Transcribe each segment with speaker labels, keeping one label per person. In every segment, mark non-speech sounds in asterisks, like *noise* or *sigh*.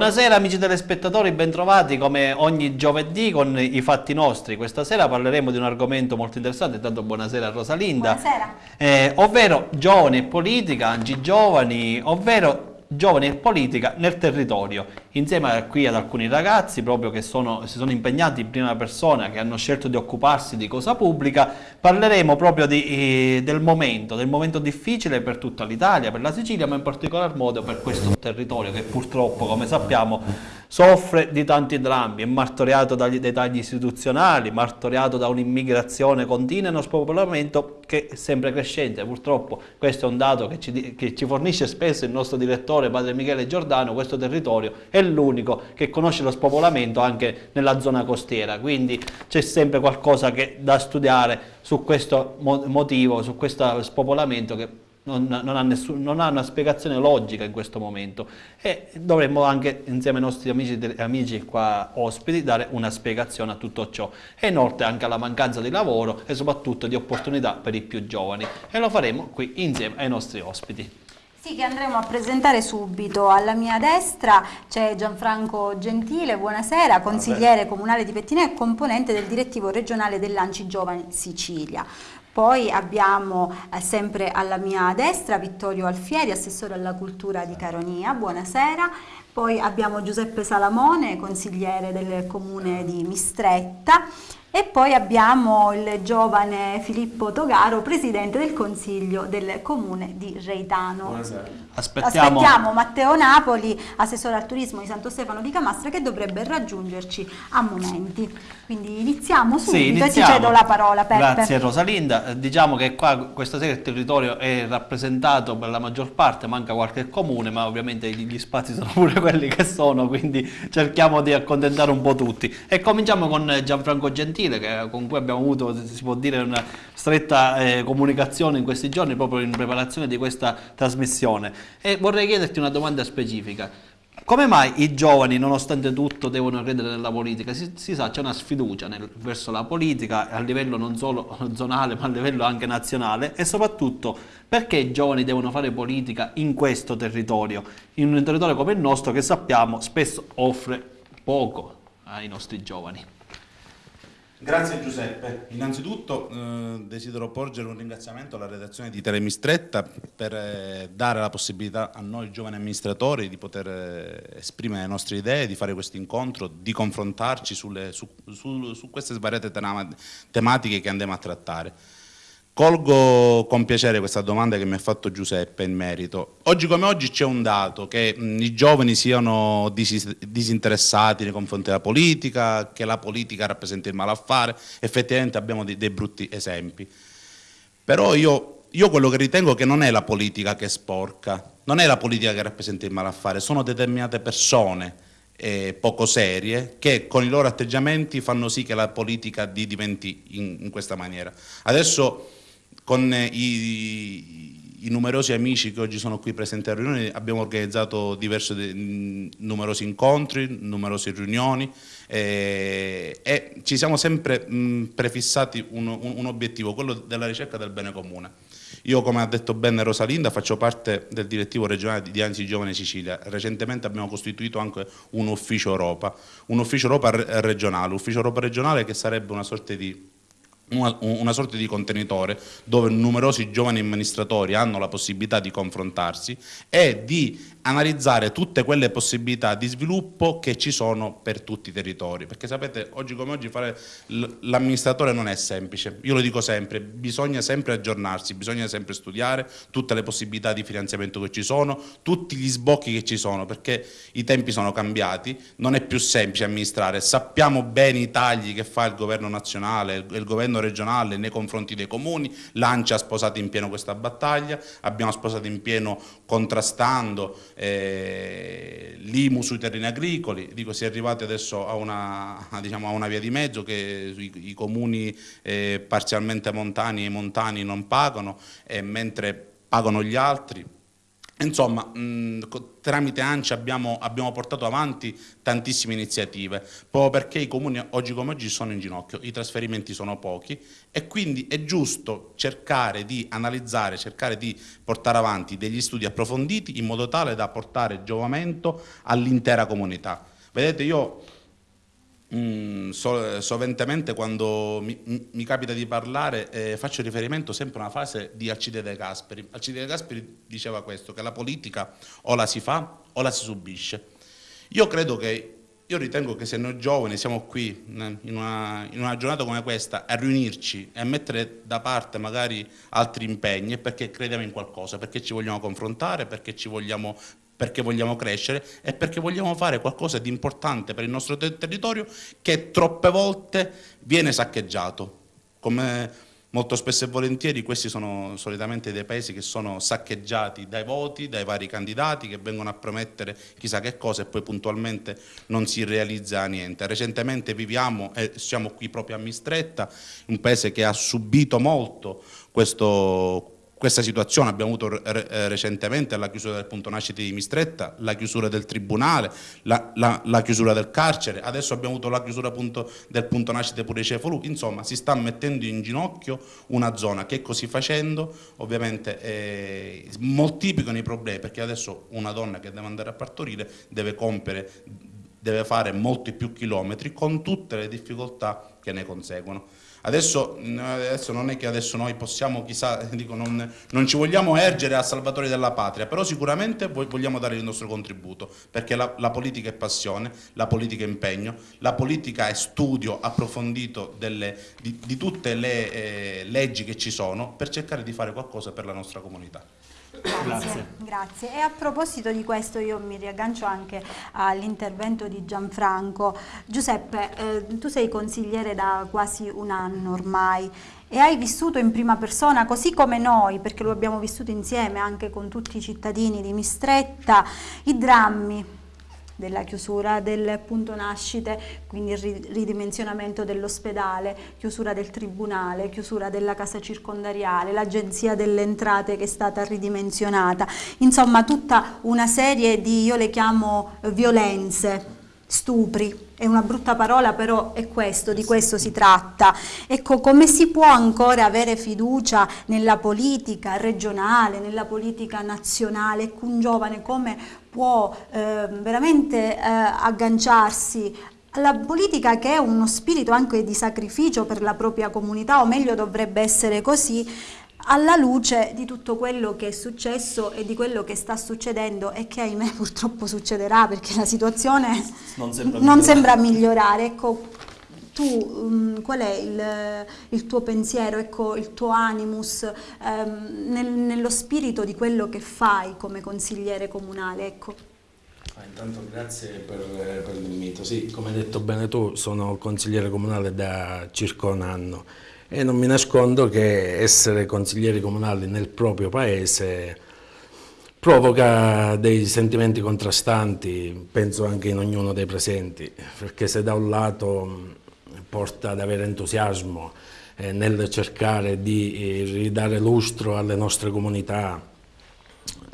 Speaker 1: Buonasera amici telespettatori, bentrovati come ogni giovedì con i fatti nostri. Questa sera parleremo di un argomento molto interessante, intanto buonasera a Rosalinda.
Speaker 2: Buonasera.
Speaker 1: Eh, ovvero giovani e politica, anzi giovani, ovvero giovani e politica nel territorio, insieme a qui ad alcuni ragazzi proprio che sono, si sono impegnati in prima persona, che hanno scelto di occuparsi di cosa pubblica, parleremo proprio di, eh, del momento, del momento difficile per tutta l'Italia, per la Sicilia, ma in particolar modo per questo territorio che purtroppo, come sappiamo, soffre di tanti drammi, è martoriato dagli, dai tagli istituzionali, martoriato da un'immigrazione continua e uno spopolamento che è sempre crescente. Purtroppo questo è un dato che ci, che ci fornisce spesso il nostro direttore, padre Michele Giordano, questo territorio è l'unico che conosce lo spopolamento anche nella zona costiera, quindi c'è sempre qualcosa che, da studiare su questo motivo, su questo spopolamento che non, non, ha nessun, non, ha una spiegazione logica in questo momento e dovremmo anche insieme ai nostri amici, amici qua ospiti dare una spiegazione a tutto ciò e inoltre anche alla mancanza di lavoro e soprattutto di opportunità per i più giovani e lo faremo qui insieme ai nostri ospiti.
Speaker 2: Sì, che andremo a presentare subito. Alla mia destra c'è Gianfranco Gentile, buonasera, consigliere comunale di Pettinè e componente del direttivo regionale dell'Anci Giovani Sicilia. Poi abbiamo eh, sempre alla mia destra Vittorio Alfieri, assessore alla cultura di Caronia, buonasera. Poi abbiamo Giuseppe Salamone, consigliere del comune di Mistretta e poi abbiamo il giovane Filippo Togaro, presidente del consiglio del comune di Reitano.
Speaker 1: Buonasera.
Speaker 2: Aspettiamo. Aspettiamo. Matteo Napoli, assessore al turismo di Santo Stefano di Camastra, che dovrebbe raggiungerci a momenti. Quindi iniziamo subito sì, iniziamo. e ti cedo la parola Peppe.
Speaker 1: Grazie Rosalinda. Eh, diciamo che qua questa sera il territorio è rappresentato per la maggior parte, manca qualche comune, ma ovviamente gli spazi sono *laughs* pure quelli che sono, quindi cerchiamo di accontentare un po' tutti. E cominciamo con Gianfranco Gentile, che, con cui abbiamo avuto, si può dire, una stretta eh, comunicazione in questi giorni proprio in preparazione di questa trasmissione. E vorrei chiederti una domanda specifica. Come mai i giovani, nonostante tutto, devono credere nella politica? Si, si sa, c'è una sfiducia nel, verso la politica a livello non solo zonale, ma a livello anche nazionale e soprattutto perché i giovani devono fare politica in questo territorio, in un territorio come il nostro che sappiamo spesso offre poco ai nostri giovani.
Speaker 3: Grazie Giuseppe. Innanzitutto eh, desidero porgere un ringraziamento alla redazione di Telemistretta per eh, dare la possibilità a noi giovani amministratori di poter eh, esprimere le nostre idee, di fare questo incontro, di confrontarci sulle, su, su, su, queste svariate tematiche che andiamo a trattare. Colgo con piacere questa domanda che mi ha fatto Giuseppe in merito. Oggi come oggi c'è un dato, che mh, i giovani siano dis disinteressati nei confronti della politica, che la politica rappresenta il malaffare, effettivamente abbiamo dei, dei brutti esempi. Però io, io quello che ritengo che non è la politica che è sporca, non è la politica che rappresenta il malaffare, sono determinate persone eh, poco serie che con i loro atteggiamenti fanno sì che la politica diventi in, in questa maniera. Adesso con i, i, numerosi amici che oggi sono qui presenti a riunioni abbiamo organizzato diversi, numerosi incontri, numerose riunioni eh, e ci siamo sempre mh, prefissati un, un, un obiettivo, quello della ricerca del bene comune. Io, come ha detto bene Rosalinda, faccio parte del direttivo regionale di Anzi Giovane Sicilia. Recentemente abbiamo costituito anche un ufficio Europa, un ufficio Europa regionale, ufficio Europa regionale che sarebbe una sorta di una, una, sorta di contenitore dove numerosi giovani amministratori hanno la possibilità di confrontarsi e di analizzare tutte quelle possibilità di sviluppo che ci sono per tutti i territori, perché sapete oggi come oggi fare l'amministratore non è semplice, io lo dico sempre, bisogna sempre aggiornarsi, bisogna sempre studiare tutte le possibilità di finanziamento che ci sono, tutti gli sbocchi che ci sono, perché i tempi sono cambiati, non è più semplice amministrare, sappiamo bene i tagli che fa il governo nazionale, il governo regionale nei confronti dei comuni, l'ANCI ha sposato in pieno questa battaglia, abbiamo sposato in pieno contrastando eh, l'IMU sui terreni agricoli, dico si è arrivati adesso a una, diciamo, a una via di mezzo che i, i comuni eh, parzialmente montani e montani non pagano, mentre pagano gli altri Insomma, mh, tramite ANCI abbiamo, abbiamo, portato avanti tantissime iniziative, proprio perché i comuni oggi come oggi sono in ginocchio, i trasferimenti sono pochi e quindi è giusto cercare di analizzare, cercare di portare avanti degli studi approfonditi in modo tale da portare giovamento all'intera comunità. Vedete, io Mm, so, soventemente quando mi, mi, capita di parlare eh, faccio riferimento sempre a una frase di Alcide De Gasperi. Alcide De Gasperi diceva questo, che la politica o la si fa o la si subisce. Io credo che, io ritengo che se noi giovani siamo qui in una, in una giornata come questa a riunirci e a mettere da parte magari altri impegni è perché crediamo in qualcosa, perché ci vogliamo confrontare, perché ci vogliamo perché vogliamo crescere e perché vogliamo fare qualcosa di importante per il nostro ter territorio che troppe volte viene saccheggiato. Come molto spesso e volentieri questi sono solitamente dei paesi che sono saccheggiati dai voti, dai vari candidati che vengono a promettere chissà che cosa e poi puntualmente non si realizza niente. Recentemente viviamo, e siamo qui proprio a Mistretta, un paese che ha subito molto questo questa situazione abbiamo avuto eh, recentemente la chiusura del punto nascita di Mistretta, la chiusura del tribunale, la, la, la chiusura del carcere, adesso abbiamo avuto la chiusura appunto del punto nascita pure Cefalù, insomma si sta mettendo in ginocchio una zona che così facendo ovviamente eh, moltiplicano i problemi perché adesso una donna che deve andare a partorire deve compiere, deve fare molti più chilometri con tutte le difficoltà che ne conseguono. Adesso, adesso, non è che adesso noi possiamo, chissà, *laughs* dico, non, non, ci vogliamo ergere a salvatori della patria, però sicuramente vogliamo dare il nostro contributo, perché la, la politica è passione, la politica è impegno, la politica è studio approfondito delle, di, di, tutte le eh, leggi che ci sono per cercare di fare qualcosa per la nostra comunità.
Speaker 2: Grazie, grazie. E a proposito di questo io mi riaggancio anche all'intervento di Gianfranco. Giuseppe, eh, tu sei consigliere da quasi un anno ormai e hai vissuto in prima persona, così come noi, perché lo abbiamo vissuto insieme anche con tutti i cittadini di Mistretta, i drammi della chiusura del punto nascite, quindi il ridimensionamento dell'ospedale, chiusura del tribunale, chiusura della casa circondariale, l'agenzia delle entrate che è stata ridimensionata, insomma tutta una serie di, io le chiamo violenze, stupri, è una brutta parola però è questo, di questo si tratta. Ecco, come si può ancora avere fiducia nella politica regionale, nella politica nazionale? Ecco, un giovane come può eh, veramente eh, agganciarsi alla politica che è uno spirito anche di sacrificio per la propria comunità, o meglio dovrebbe essere così, alla luce di tutto quello che è successo e di quello che sta succedendo e che ahimè *laughs* purtroppo succederà perché la situazione non sembra, non migliorare. Sembra migliorare. Ecco, tu um, qual è il, il, tuo pensiero, ecco, il tuo animus um, nel, nello spirito di quello che fai come consigliere comunale? Ecco.
Speaker 4: Ah, intanto grazie per, per l'invito. Sì, come hai detto bene tu, sono consigliere comunale da circa un anno e non mi nascondo che essere consiglieri comunali nel proprio paese provoca dei sentimenti contrastanti, penso anche in ognuno dei presenti, perché se da un lato porta ad avere entusiasmo eh, nel cercare di eh, ridare lustro alle nostre comunità,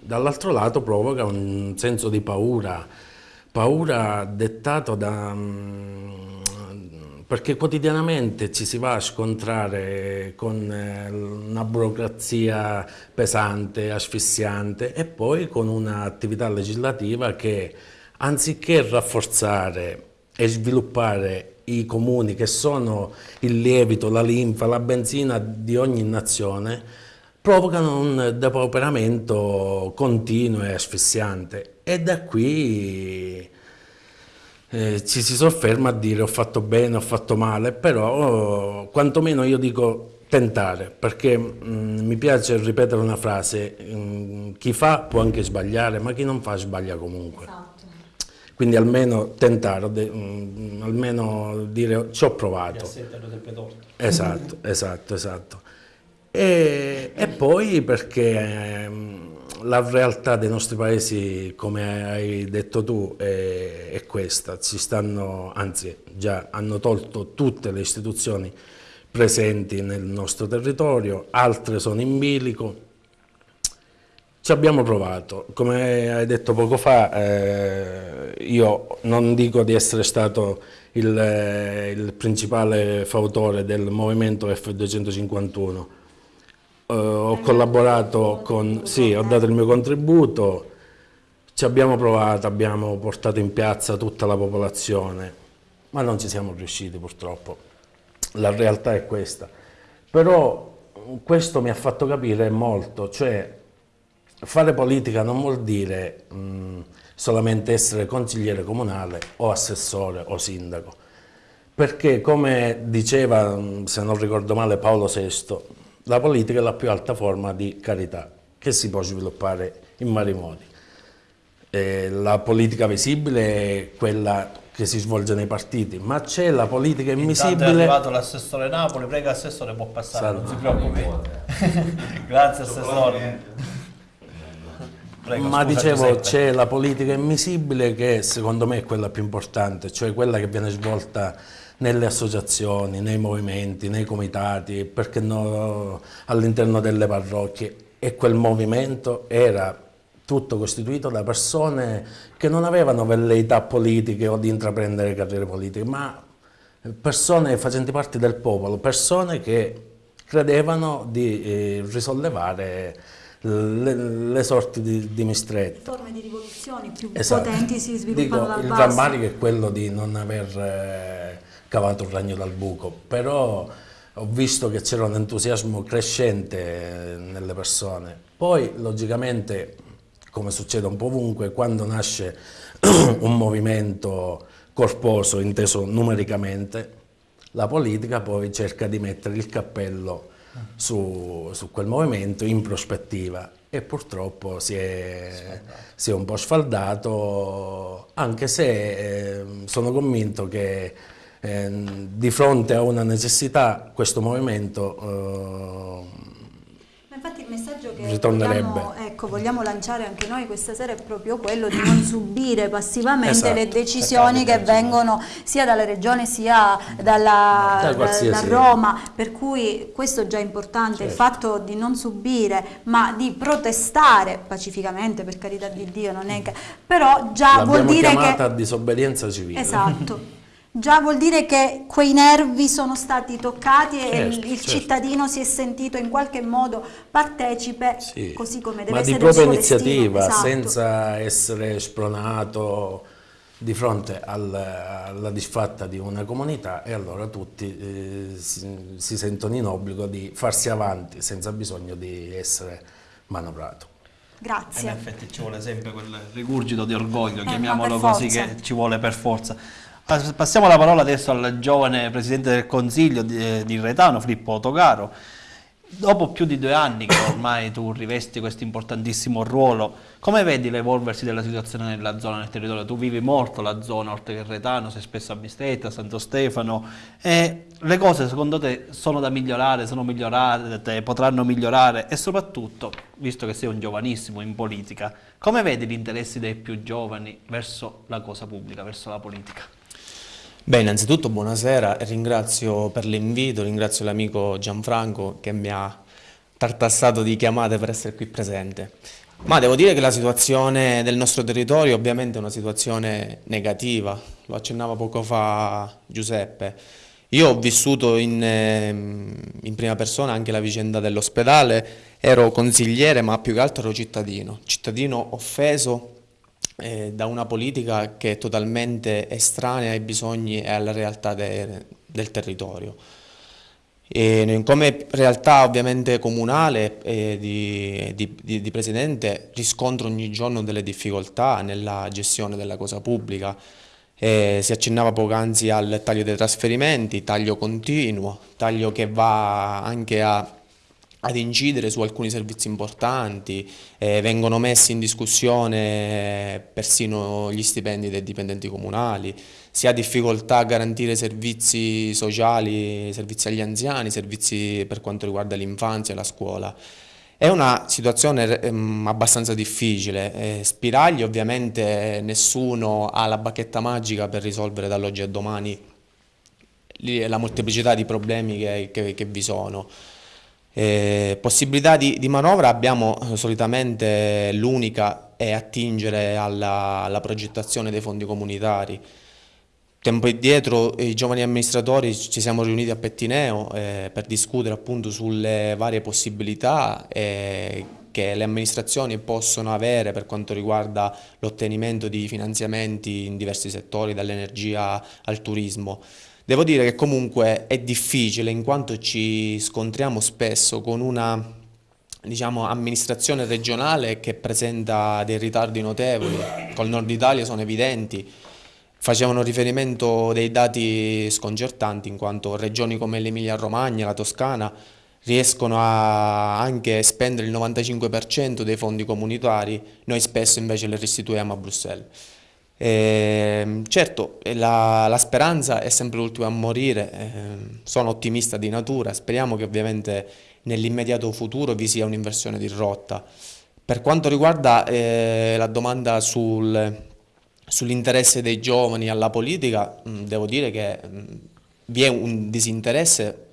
Speaker 4: dall'altro lato provoca un senso di paura, paura dettato da... Perché quotidianamente ci si va a scontrare con eh, una burocrazia pesante, asfissiante e poi con un'attività legislativa che anziché rafforzare e sviluppare i comuni che sono il lievito, la linfa, la benzina di ogni nazione, provocano un depauperamento continuo e asfissiante. E da qui eh, ci si sofferma a dire ho fatto bene, ho fatto male, però quantomeno io dico tentare, perché mh, mm, mi piace ripetere una frase, mh, mm, chi fa può anche sbagliare, ma chi non fa sbaglia comunque. Esatto. Quindi almeno tentare, de, mh, mm, almeno dire ci ho provato. Esatto, esatto, esatto. E, e poi perché la realtà dei nostri paesi, come hai detto tu, è, è questa. Ci stanno, anzi già hanno tolto tutte le istituzioni presenti nel nostro territorio, altre sono in bilico, Ci abbiamo provato, come hai detto poco fa, eh, io non dico di essere stato il, eh, il principale fautore del movimento F251, eh, ho collaborato con, sì, ho dato il mio contributo, ci abbiamo provato, abbiamo portato in piazza tutta la popolazione, ma non ci siamo riusciti purtroppo, la realtà è questa. Però questo mi ha fatto capire molto, cioè fare politica non vuol dire mh, solamente essere consigliere comunale o assessore o sindaco, perché come diceva, se non ricordo male, Paolo VI, la politica è la più alta forma di carità che si può sviluppare in vari modi. E la politica visibile è quella che si svolge nei partiti, ma c'è la politica invisibile. Intanto
Speaker 1: è arrivato l'assessore Napoli, prega assessore può passare, Salve. non si preoccupi. *laughs* Grazie assessore.
Speaker 4: Prego, Ma dicevo, c'è la politica invisibile che secondo me è quella più importante, cioè quella che viene svolta nelle associazioni, nei movimenti, nei comitati, perché no, all'interno delle parrocchie. E quel movimento era tutto costituito da persone che non avevano velleità politiche o di intraprendere carriere politiche, ma persone facenti parte del popolo, persone che credevano di eh, risollevare le, le, sorti di, di Mistretti.
Speaker 2: Forme di rivoluzioni più esatto. potenti si sviluppano Dico, dal
Speaker 4: il basso. Il drammatico è quello di non aver eh, cavato un ragno dal buco, però ho visto che c'era un entusiasmo crescente eh, nelle persone. Poi, logicamente, come succede un po' ovunque, quando nasce *clears throat* un movimento corposo, inteso numericamente, la politica poi cerca di mettere il cappello su, su quel movimento in prospettiva e purtroppo si è, si è un po' sfaldato, anche se eh, sono convinto che eh, di fronte a una necessità questo movimento eh,
Speaker 2: infatti il messaggio che vogliamo, ecco, vogliamo, lanciare anche noi questa sera è proprio quello di non subire passivamente esatto. le decisioni che vengono sia dalla Regione sia dalla, da, da, Roma, per cui questo è già importante, certo. il fatto di non subire ma di protestare pacificamente, per carità di Dio, non è che, però già vuol dire che...
Speaker 4: disobbedienza civile.
Speaker 2: Esatto. *laughs* già vuol dire che quei nervi sono stati toccati certo, e il, il certo. cittadino si è sentito in qualche modo partecipe, sì. così come deve
Speaker 4: Ma
Speaker 2: essere
Speaker 4: di propria iniziativa, esatto. senza essere spronato di fronte al, alla disfatta di una comunità e allora tutti eh, si, si sentono in obbligo di farsi avanti senza bisogno di essere manovrato.
Speaker 2: Grazie.
Speaker 1: in effetti ci vuole sempre quel rigurgito di orgoglio, eh, chiamiamolo così, che ci vuole per forza. Passiamo la parola adesso al giovane Presidente del Consiglio di, eh, di Retano, Filippo Togaro. Dopo più di due anni che ormai tu rivesti questo importantissimo ruolo, come vedi l'evolversi della situazione nella zona, nel territorio? Tu vivi molto la zona, oltre che Retano, sei spesso a Bistretta, a Santo Stefano, e le cose secondo te sono da migliorare, sono migliorate, potranno migliorare e soprattutto, visto che sei un giovanissimo in politica, come vedi gli interessi dei più giovani verso la cosa pubblica, verso la politica?
Speaker 5: Beh, innanzitutto buonasera, ringrazio per l'invito, ringrazio l'amico Gianfranco che mi ha tartassato di chiamate per essere qui presente. Ma devo dire che la situazione del nostro territorio ovviamente è una situazione negativa, lo accennava poco fa Giuseppe. Io ho vissuto in, ehm, in prima persona anche la vicenda dell'ospedale, ero consigliere ma più che altro ero cittadino, cittadino offeso eh, da una politica che è totalmente estranea ai bisogni e alla realtà de, del territorio. E come realtà ovviamente comunale eh, di, di, di, Presidente riscontro ogni giorno delle difficoltà nella gestione della cosa pubblica. Eh, si accennava poc'anzi al taglio dei trasferimenti, taglio continuo, taglio che va anche a ad incidere su alcuni servizi importanti, eh, vengono messi in discussione persino gli stipendi dei dipendenti comunali, si ha difficoltà a garantire servizi sociali, servizi agli anziani, servizi per quanto riguarda l'infanzia e la scuola. È una situazione ehm, abbastanza difficile, eh, spiragli ovviamente nessuno ha la bacchetta magica per risolvere dall'oggi a domani la molteplicità di problemi che, che, che vi sono. Eh, possibilità di, di, manovra abbiamo eh, solitamente l'unica è attingere alla, alla, progettazione dei fondi comunitari. Tempo indietro i giovani amministratori ci siamo riuniti a Pettineo eh, per discutere appunto sulle varie possibilità eh, che le amministrazioni possono avere per quanto riguarda l'ottenimento di finanziamenti in diversi settori, dall'energia al turismo. Devo dire che comunque è difficile in quanto ci scontriamo spesso con una diciamo, amministrazione regionale che presenta dei ritardi notevoli, col nord Italia sono evidenti, facevano riferimento dei dati sconcertanti in quanto regioni come l'Emilia Romagna, la Toscana riescono a anche spendere il 95% dei fondi comunitari, noi spesso invece le restituiamo a Bruxelles. Eh, certo, la, la, speranza è sempre l'ultima a morire, eh, sono ottimista di natura, speriamo che ovviamente nell'immediato futuro vi sia un'inversione di rotta. Per quanto riguarda eh, la domanda sul, sull'interesse dei giovani alla politica, mh, devo dire che mh, vi è un disinteresse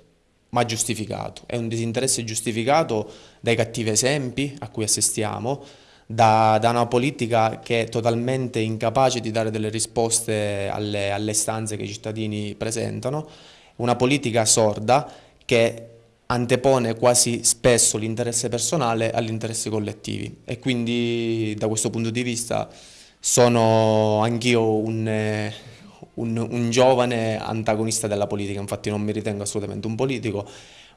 Speaker 5: ma giustificato, è un disinteresse giustificato dai cattivi esempi a cui assistiamo, da, da, una politica che è totalmente incapace di dare delle risposte alle, alle istanze che i cittadini presentano, una politica sorda che antepone quasi spesso l'interesse personale agli interessi collettivi. E quindi da questo punto di vista sono anch'io un, un, un, giovane antagonista della politica, infatti non mi ritengo assolutamente un politico,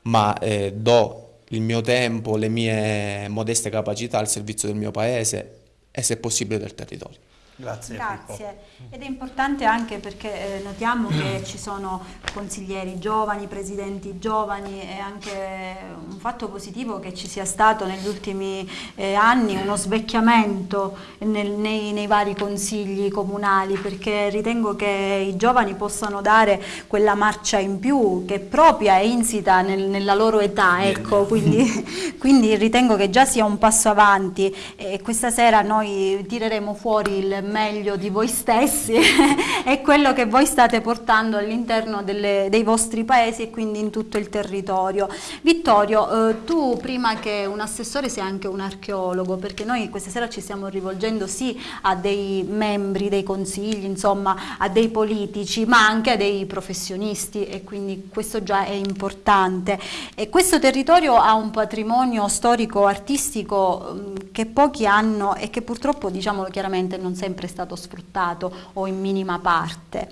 Speaker 5: ma eh, do il mio tempo, le mie modeste capacità al servizio del mio paese e se possibile del territorio.
Speaker 2: Grazie. Grazie. Ed è importante anche perché eh, notiamo che *clears throat* ci sono consiglieri giovani, presidenti giovani e anche un fatto positivo che ci sia stato negli ultimi eh, anni uno svecchiamento nel, nei, nei, vari consigli comunali perché ritengo che i giovani possano dare quella marcia in più che è propria e insita nel, nella loro età, ecco, quindi, *laughs* quindi ritengo che già sia un passo avanti e questa sera noi tireremo fuori il meglio di voi stessi *laughs* e quello che voi state portando all'interno dei vostri paesi e quindi in tutto il territorio. Vittorio, eh, tu prima che un assessore sei anche un archeologo, perché noi questa sera ci stiamo rivolgendo sì a dei membri dei consigli, insomma a dei politici, ma anche a dei professionisti e quindi questo già è importante. E questo territorio ha un patrimonio storico-artistico mm, che pochi hanno e che purtroppo, diciamolo chiaramente, non sempre sempre stato sfruttato o in minima parte.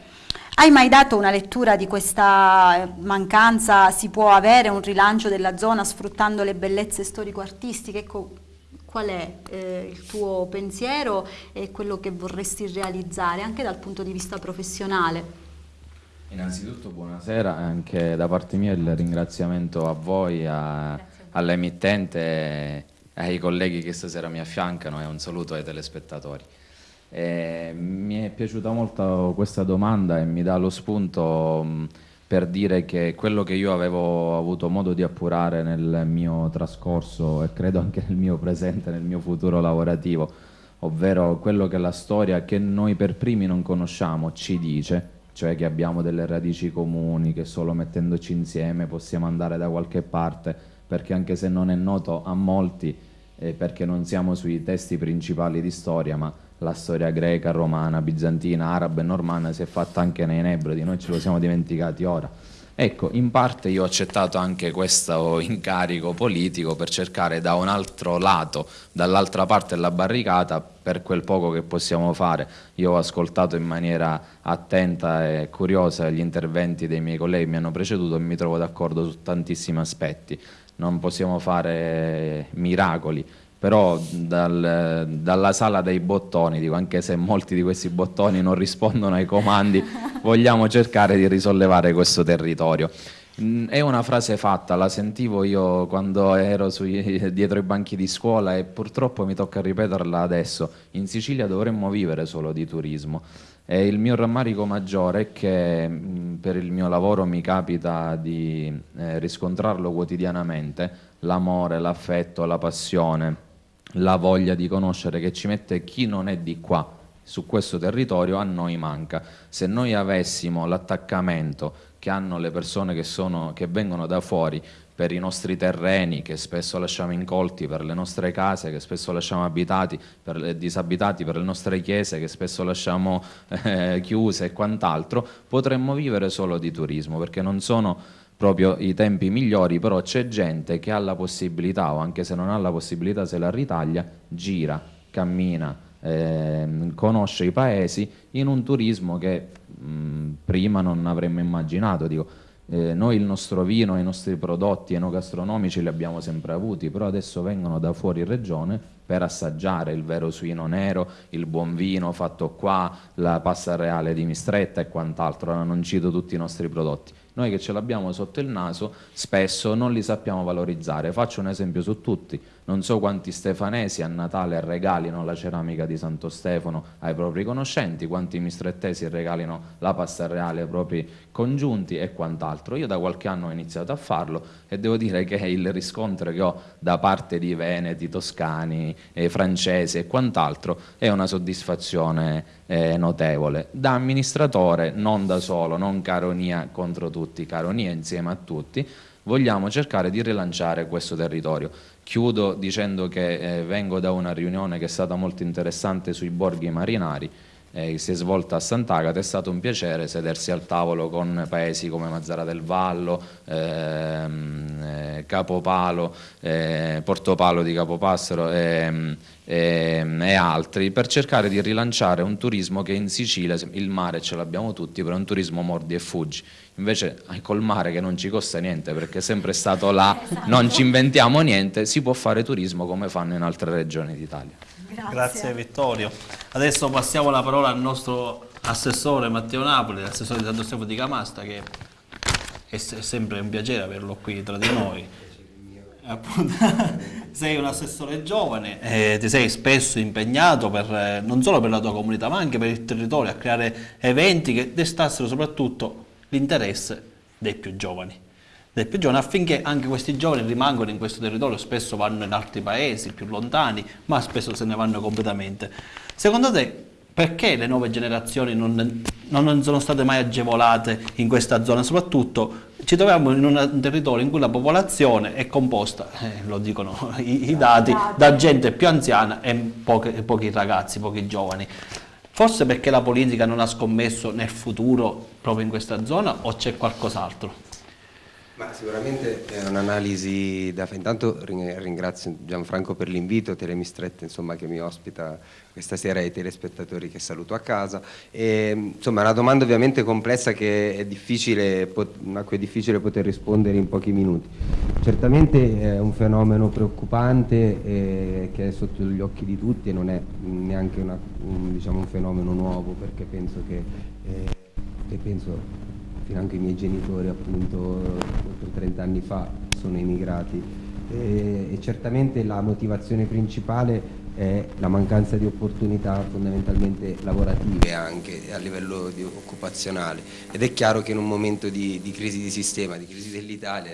Speaker 2: Hai mai dato una lettura di questa mancanza? Si può avere un rilancio della zona sfruttando le bellezze storico-artistiche? Ecco, qual è eh, il tuo pensiero e quello che vorresti realizzare anche dal punto di vista professionale?
Speaker 6: Innanzitutto buonasera, anche da parte mia il ringraziamento a voi, all'emittente, e ai colleghi che stasera mi affiancano e un saluto ai telespettatori. Eh, mi è piaciuta molto questa domanda e mi dà lo spunto mh, per dire che quello che io avevo avuto modo di appurare nel mio trascorso e credo anche nel mio presente, nel mio futuro lavorativo, ovvero quello che la storia che noi per primi non conosciamo ci dice, cioè che abbiamo delle radici comuni, che solo mettendoci insieme possiamo andare da qualche parte, perché anche se non è noto a molti, eh, perché non siamo sui testi principali di storia, ma la storia greca, romana, bizantina, araba e normana si è fatta anche nei Nebrodi, noi ce lo siamo dimenticati ora. Ecco, in parte io ho accettato anche questo incarico politico per cercare da un altro lato, dall'altra parte della barricata, per quel poco che possiamo fare. Io ho ascoltato in maniera attenta e curiosa gli interventi dei miei colleghi che mi hanno preceduto e mi trovo d'accordo su tantissimi aspetti. Non possiamo fare miracoli, però dal, dalla sala dei bottoni, dico, anche se molti di questi bottoni non rispondono ai comandi, *laughs* vogliamo cercare di risollevare questo territorio. Mm, è una frase fatta, la sentivo io quando ero sui, dietro i banchi di scuola e purtroppo mi tocca ripeterla adesso. In Sicilia dovremmo vivere solo di turismo. E il mio rammarico maggiore è che mm, per il mio lavoro mi capita di eh, riscontrarlo quotidianamente, l'amore, l'affetto, la passione la voglia di conoscere che ci mette chi non è di qua su questo territorio a noi manca. Se noi avessimo l'attaccamento che hanno le persone che, sono, che vengono da fuori, per i nostri terreni che spesso lasciamo incolti, per le nostre case che spesso lasciamo abitati, per, disabitati, per le nostre chiese che spesso lasciamo eh, chiuse e quant'altro, potremmo vivere solo di turismo perché non sono proprio i tempi migliori, però c'è gente che ha la possibilità o anche se non ha la possibilità se la ritaglia, gira, cammina, eh, conosce i paesi in un turismo che mh, prima non avremmo immaginato. Dico, eh, noi il nostro vino, i nostri prodotti enogastronomici li abbiamo sempre avuti, però adesso vengono da fuori regione per assaggiare il vero suino nero, il buon vino fatto qua, la pasta reale di Mistretta e quant'altro, non cito tutti i nostri prodotti. Noi che ce l'abbiamo sotto il naso spesso non li sappiamo valorizzare. Faccio un esempio su tutti. Non so quanti stefanesi a Natale regalino la ceramica di Santo Stefano ai propri conoscenti, quanti mistrettesi regalino la pasta reale ai propri congiunti e quant'altro. Io da qualche anno ho iniziato a farlo e devo dire che il riscontro che ho da parte di veneti, toscani, eh, francesi e quant'altro è una soddisfazione eh, notevole. Da amministratore, non da solo, non caronia contro tutti, caronia insieme a tutti, vogliamo cercare di rilanciare questo territorio. Chiudo dicendo che eh, vengo da una riunione che è stata molto interessante sui borghi marinari, eh, si è svolta a Sant'Agata, è stato un piacere sedersi al tavolo con paesi come Mazzara del Vallo, ehm, eh, Capopalo, eh, Portopalo di Capopassero ehm, ehm, e altri per cercare di rilanciare un turismo che in Sicilia, il mare ce l'abbiamo tutti, però è un turismo mordi e fuggi. Invece col mare che non ci costa niente perché è sempre stato là, esatto. non ci inventiamo niente, si può fare turismo come fanno in altre regioni d'Italia.
Speaker 1: Grazie. Grazie Vittorio. Adesso passiamo la parola al nostro assessore Matteo Napoli, l'assessore di Santo Stefano di Camasta, che è sempre un piacere averlo qui tra di noi. *laughs* Sei un assessore giovane, eh, ti sei spesso impegnato per, eh, non solo per la tua comunità ma anche per il territorio a creare eventi che destassero soprattutto l'interesse dei più giovani del più giovane affinché anche questi giovani rimangano in questo territorio, spesso vanno in altri paesi più lontani, ma spesso se ne vanno completamente. Secondo te perché le nuove generazioni non, non sono state mai agevolate in questa zona? Soprattutto ci troviamo in un territorio in cui la popolazione è composta, eh, lo dicono i, i, dati, da gente più anziana e pochi, pochi ragazzi, pochi giovani. Forse perché la politica non ha scommesso nel futuro proprio in questa zona o c'è qualcos'altro?
Speaker 7: Ma sicuramente è un'analisi da fare. Intanto ringrazio Gianfranco per l'invito, Telemistretta insomma, che mi ospita questa sera e i telespettatori che saluto a casa. E, insomma, è una domanda ovviamente complessa che è difficile, a cui è difficile poter rispondere in pochi minuti. Certamente è un fenomeno preoccupante eh, che è sotto gli occhi di tutti e non è neanche una, un, diciamo, un fenomeno nuovo perché penso che, eh, che penso fino anche i miei genitori appunto oltre 30 anni fa sono emigrati. E, e certamente la motivazione principale è la mancanza di opportunità fondamentalmente lavorative anche a livello occupazionale. Ed è chiaro che in un momento di, di crisi di sistema, di crisi dell'Italia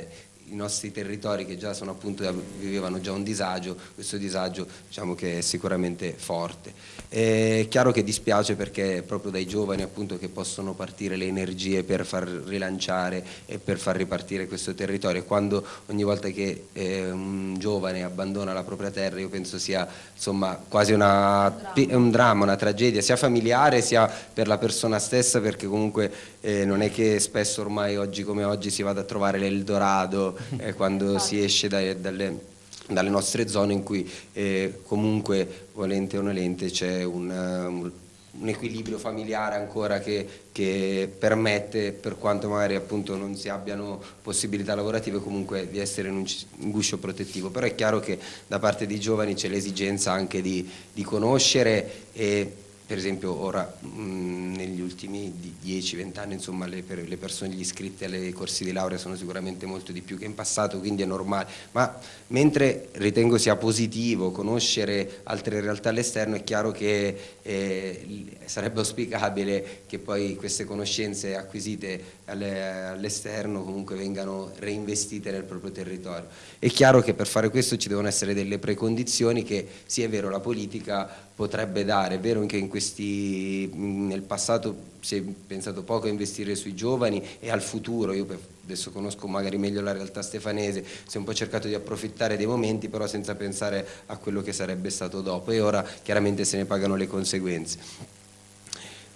Speaker 7: i nostri territori che già sono appunto, vivevano già un disagio, questo disagio diciamo che è sicuramente forte. È chiaro che dispiace perché è proprio dai giovani appunto che possono partire le energie per far rilanciare e per far ripartire questo territorio. Quando ogni volta che eh, un giovane abbandona la propria terra io penso sia insomma quasi una, un dramma, una tragedia sia familiare sia per la persona stessa perché comunque eh, non è che spesso ormai oggi come oggi si vada a trovare l'Eldorado eh, *laughs* quando si esce dai, dalle dalle nostre zone in cui eh, comunque volente o nolente c'è un, um, un, equilibrio familiare ancora che, che, permette per quanto magari appunto non si abbiano possibilità lavorative comunque di essere in un, un guscio protettivo. Però è chiaro che da parte dei giovani c'è l'esigenza anche di, di conoscere e per esempio ora mh, negli ultimi 10-20 anni insomma, le, per, le, persone, gli iscritti ai corsi di laurea sono sicuramente molto di più che in passato, quindi è normale, ma mentre ritengo sia positivo conoscere altre realtà all'esterno è chiaro che eh, sarebbe auspicabile che poi queste conoscenze acquisite all'esterno comunque vengano reinvestite nel proprio territorio. È chiaro che per fare questo ci devono essere delle precondizioni che sì è vero la politica potrebbe dare, è vero che in questi, nel passato si è pensato poco a investire sui giovani e al futuro, io adesso conosco magari meglio la realtà stefanese, si è un po' cercato di approfittare dei momenti però senza pensare a quello che sarebbe stato dopo e ora chiaramente se ne pagano le conseguenze.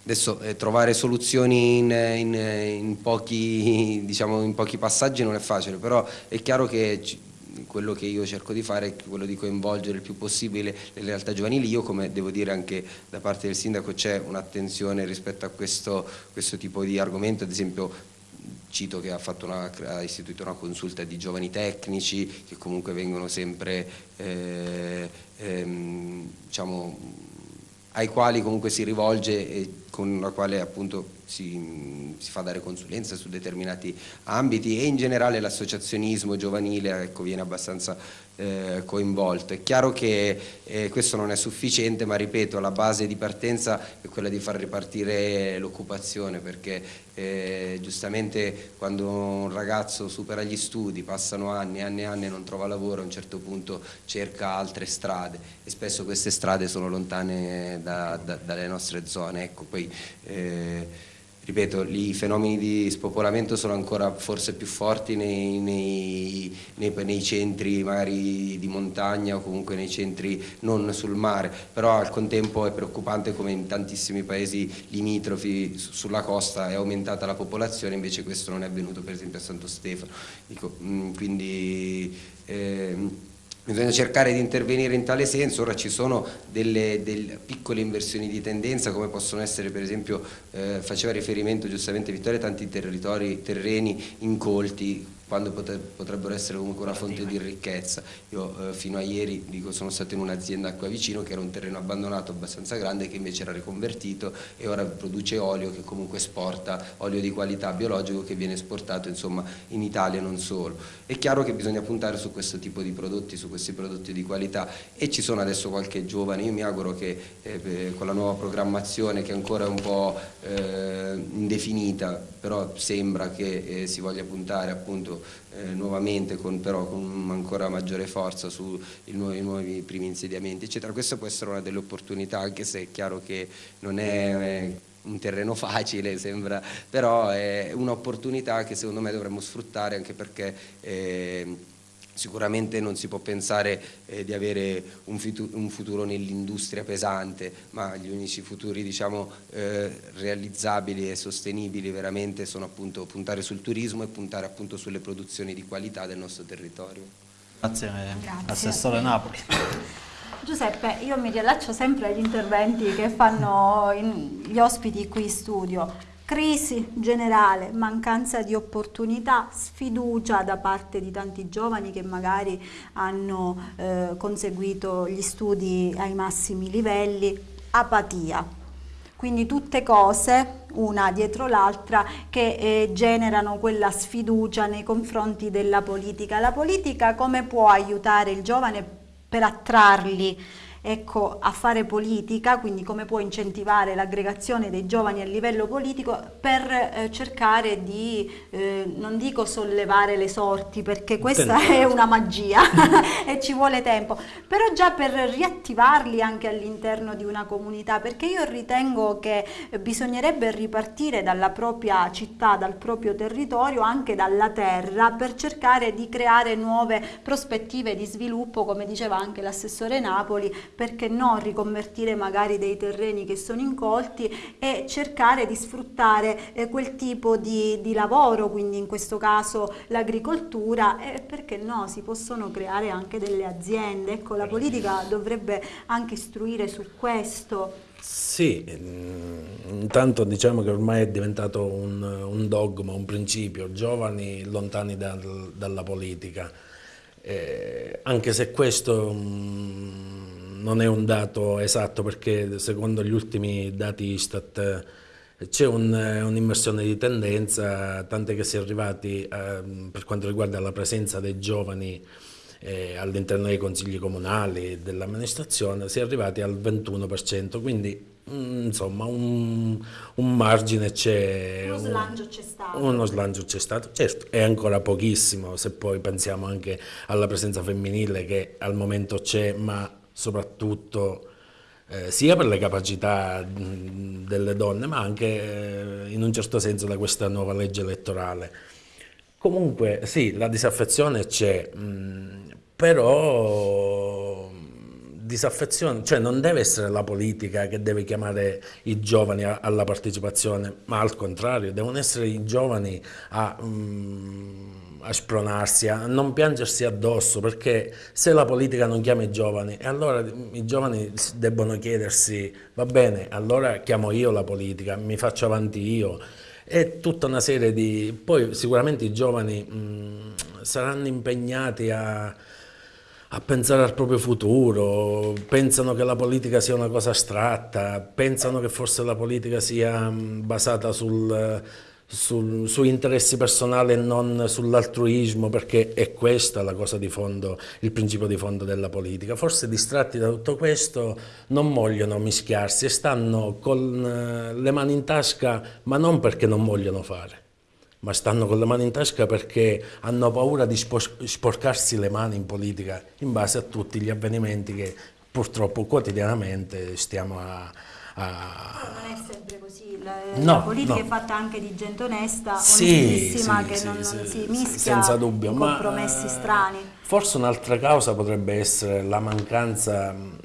Speaker 7: Adesso eh, trovare soluzioni in, in, in, pochi, *laughs* diciamo, in, pochi, passaggi non è facile, però è chiaro che quello che io cerco di fare è quello di coinvolgere il più possibile le realtà giovanili. Io, come devo dire anche da parte del sindaco, c'è un'attenzione rispetto a questo, questo tipo di argomento, ad esempio cito che ha, una, ha, istituito una consulta di giovani tecnici che comunque vengono sempre eh, ehm, diciamo, ai quali comunque si rivolge e con la quale appunto si, si, fa dare consulenza su determinati ambiti e in generale l'associazionismo giovanile ecco, viene abbastanza eh, coinvolto. È chiaro che eh, questo non è sufficiente, ma ripeto, la base di partenza è quella di far ripartire l'occupazione, perché eh, giustamente quando un ragazzo supera gli studi, passano anni e anni e anni e non trova lavoro, a un certo punto cerca altre strade e spesso queste strade sono lontane da, da, dalle nostre zone. Ecco, poi, eh, ripeto, i fenomeni di spopolamento sono ancora forse più forti nei, nei, nei, nei, centri magari di montagna o comunque nei centri non sul mare, però al contempo è preoccupante come in tantissimi paesi limitrofi sulla costa è aumentata la popolazione, invece questo non è avvenuto per esempio a Santo Stefano. Dico, mm, quindi, eh, Bisogna cercare di intervenire in tale senso, ora ci sono delle, delle piccole inversioni di tendenza come possono essere per esempio, eh, faceva riferimento giustamente Vittoria, tanti territori, terreni incolti quando potrebbero essere comunque una fonte di ricchezza. Io eh, fino a ieri dico, sono stato in un'azienda qua vicino che era un terreno abbandonato abbastanza grande che invece era riconvertito e ora produce olio che comunque esporta, olio di qualità biologico che viene esportato insomma, in Italia non solo. È chiaro che bisogna puntare su questo tipo di prodotti, su questi prodotti di qualità e ci sono adesso qualche giovane, io mi auguro che eh, con la nuova programmazione che ancora è un po' eh, indefinita, però sembra che eh, si voglia puntare appunto eh, nuovamente con, però con ancora maggiore forza sui nuovi, nuovi, primi insediamenti eccetera. Questa può essere una delle opportunità anche se è chiaro che non è eh, un terreno *laughs* facile, sembra, però è un'opportunità che secondo me dovremmo sfruttare anche perché eh, Sicuramente non si può pensare eh, di avere un, un futuro nell'industria pesante, ma gli unici futuri diciamo, eh, realizzabili e sostenibili veramente sono appunto puntare sul turismo e puntare appunto sulle produzioni di qualità del nostro territorio.
Speaker 1: Grazie, Grazie. Assessore Napoli.
Speaker 2: Giuseppe, io mi riallaccio sempre agli interventi che fanno gli ospiti qui in studio Crisi generale, mancanza di opportunità, sfiducia da parte di tanti giovani che magari hanno eh, conseguito gli studi ai massimi livelli, apatia. Quindi tutte cose, una dietro l'altra, che eh, generano quella sfiducia nei confronti della politica. La politica come può aiutare il giovane per attrarli ecco, a fare politica, quindi come può incentivare l'aggregazione dei giovani a livello politico per eh, cercare di, eh, non dico sollevare le sorti perché questa è una magia *laughs* *laughs* e ci vuole tempo, però già per riattivarli anche all'interno di una comunità, perché io ritengo che bisognerebbe ripartire dalla propria città, dal proprio territorio, anche dalla terra, per cercare di creare nuove prospettive di sviluppo, come diceva anche l'assessore Napoli, perché no riconvertire magari dei terreni che sono incolti e cercare di sfruttare eh, quel tipo di, di, lavoro, quindi in questo caso l'agricoltura e perché no si possono creare anche delle aziende, ecco la politica dovrebbe anche istruire su questo.
Speaker 4: Sì, mm, intanto diciamo che ormai è diventato un, un dogma, un principio, giovani lontani dal, dalla politica, eh, anche se questo mh, mm, non è un dato esatto perché secondo gli ultimi dati Istat eh, c'è un'immersione un di tendenza, tant'è che si è arrivati a, per quanto riguarda la presenza dei giovani eh, all'interno dei consigli comunali dell'amministrazione, si è arrivati al 21%, quindi mm, insomma un, un margine c'è.
Speaker 2: Uno slancio c'è stato.
Speaker 4: Uno slancio c'è stato, certo, è ancora pochissimo se poi pensiamo anche alla presenza femminile che al momento c'è, ma soprattutto eh, sia per le capacità mh, delle donne, ma anche eh, in un certo senso da questa nuova legge elettorale. Comunque sì, la disaffezione c'è, però disaffezione, cioè non deve essere la politica che deve chiamare i giovani alla partecipazione, ma al contrario, devono essere i giovani a, um, a, spronarsi, a non piangersi addosso, perché se la politica non chiama i giovani, allora i giovani debbono chiedersi, va bene, allora chiamo io la politica, mi faccio avanti io, e tutta una serie di... poi sicuramente i giovani um, saranno impegnati a a pensare al proprio futuro, pensano che la politica sia una cosa astratta, pensano che forse la politica sia mm, basata sul, sul, su interessi personali e non sull'altruismo, perché è questa la cosa di fondo, il principio di fondo della politica. Forse distratti da tutto questo non vogliono mischiarsi e stanno con eh, le mani in tasca, ma non perché non vogliono fare ma stanno con le mani in tasca perché hanno paura di sporcarsi le mani in politica in base a tutti gli avvenimenti che purtroppo quotidianamente stiamo a...
Speaker 2: a... Non è sempre così, la,
Speaker 4: no,
Speaker 2: la politica
Speaker 4: no.
Speaker 2: è fatta anche di gente onesta,
Speaker 4: sì,
Speaker 2: onestissima,
Speaker 4: sì,
Speaker 2: che
Speaker 4: sì,
Speaker 2: non,
Speaker 4: sì,
Speaker 2: non si mischia
Speaker 4: senza dubbio,
Speaker 2: in
Speaker 4: ma,
Speaker 2: compromessi
Speaker 4: eh,
Speaker 2: strani.
Speaker 4: Forse un'altra causa potrebbe essere la mancanza mh,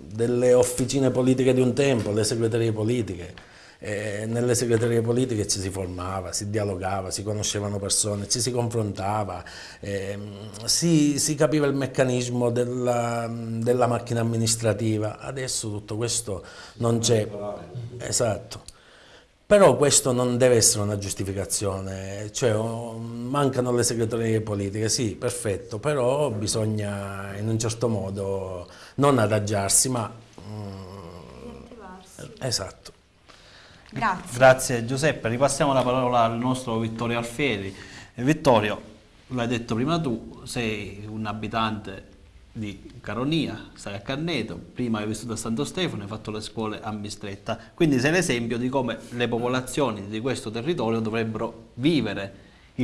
Speaker 4: delle officine politiche di un tempo, le segreterie politiche eh, nelle segreterie politiche ci si formava, si dialogava, si conoscevano persone, ci si confrontava, eh, si, si, capiva il meccanismo della, della, macchina amministrativa. Adesso tutto questo non c'è. Esatto. Però questo non deve essere una giustificazione, cioè mancano le segreterie politiche, sì, perfetto, però bisogna in un certo modo non adagiarsi, ma... Mm, esatto.
Speaker 2: Grazie.
Speaker 1: Grazie Giuseppe, ripassiamo la parola al nostro Vittorio Alfieri. Eh, Vittorio, l'hai detto prima tu, sei un abitante di Caronia, stai a Canneto, prima hai vissuto a Santo Stefano, hai fatto le scuole a Mistretta, quindi sei l'esempio di come le popolazioni di questo territorio dovrebbero vivere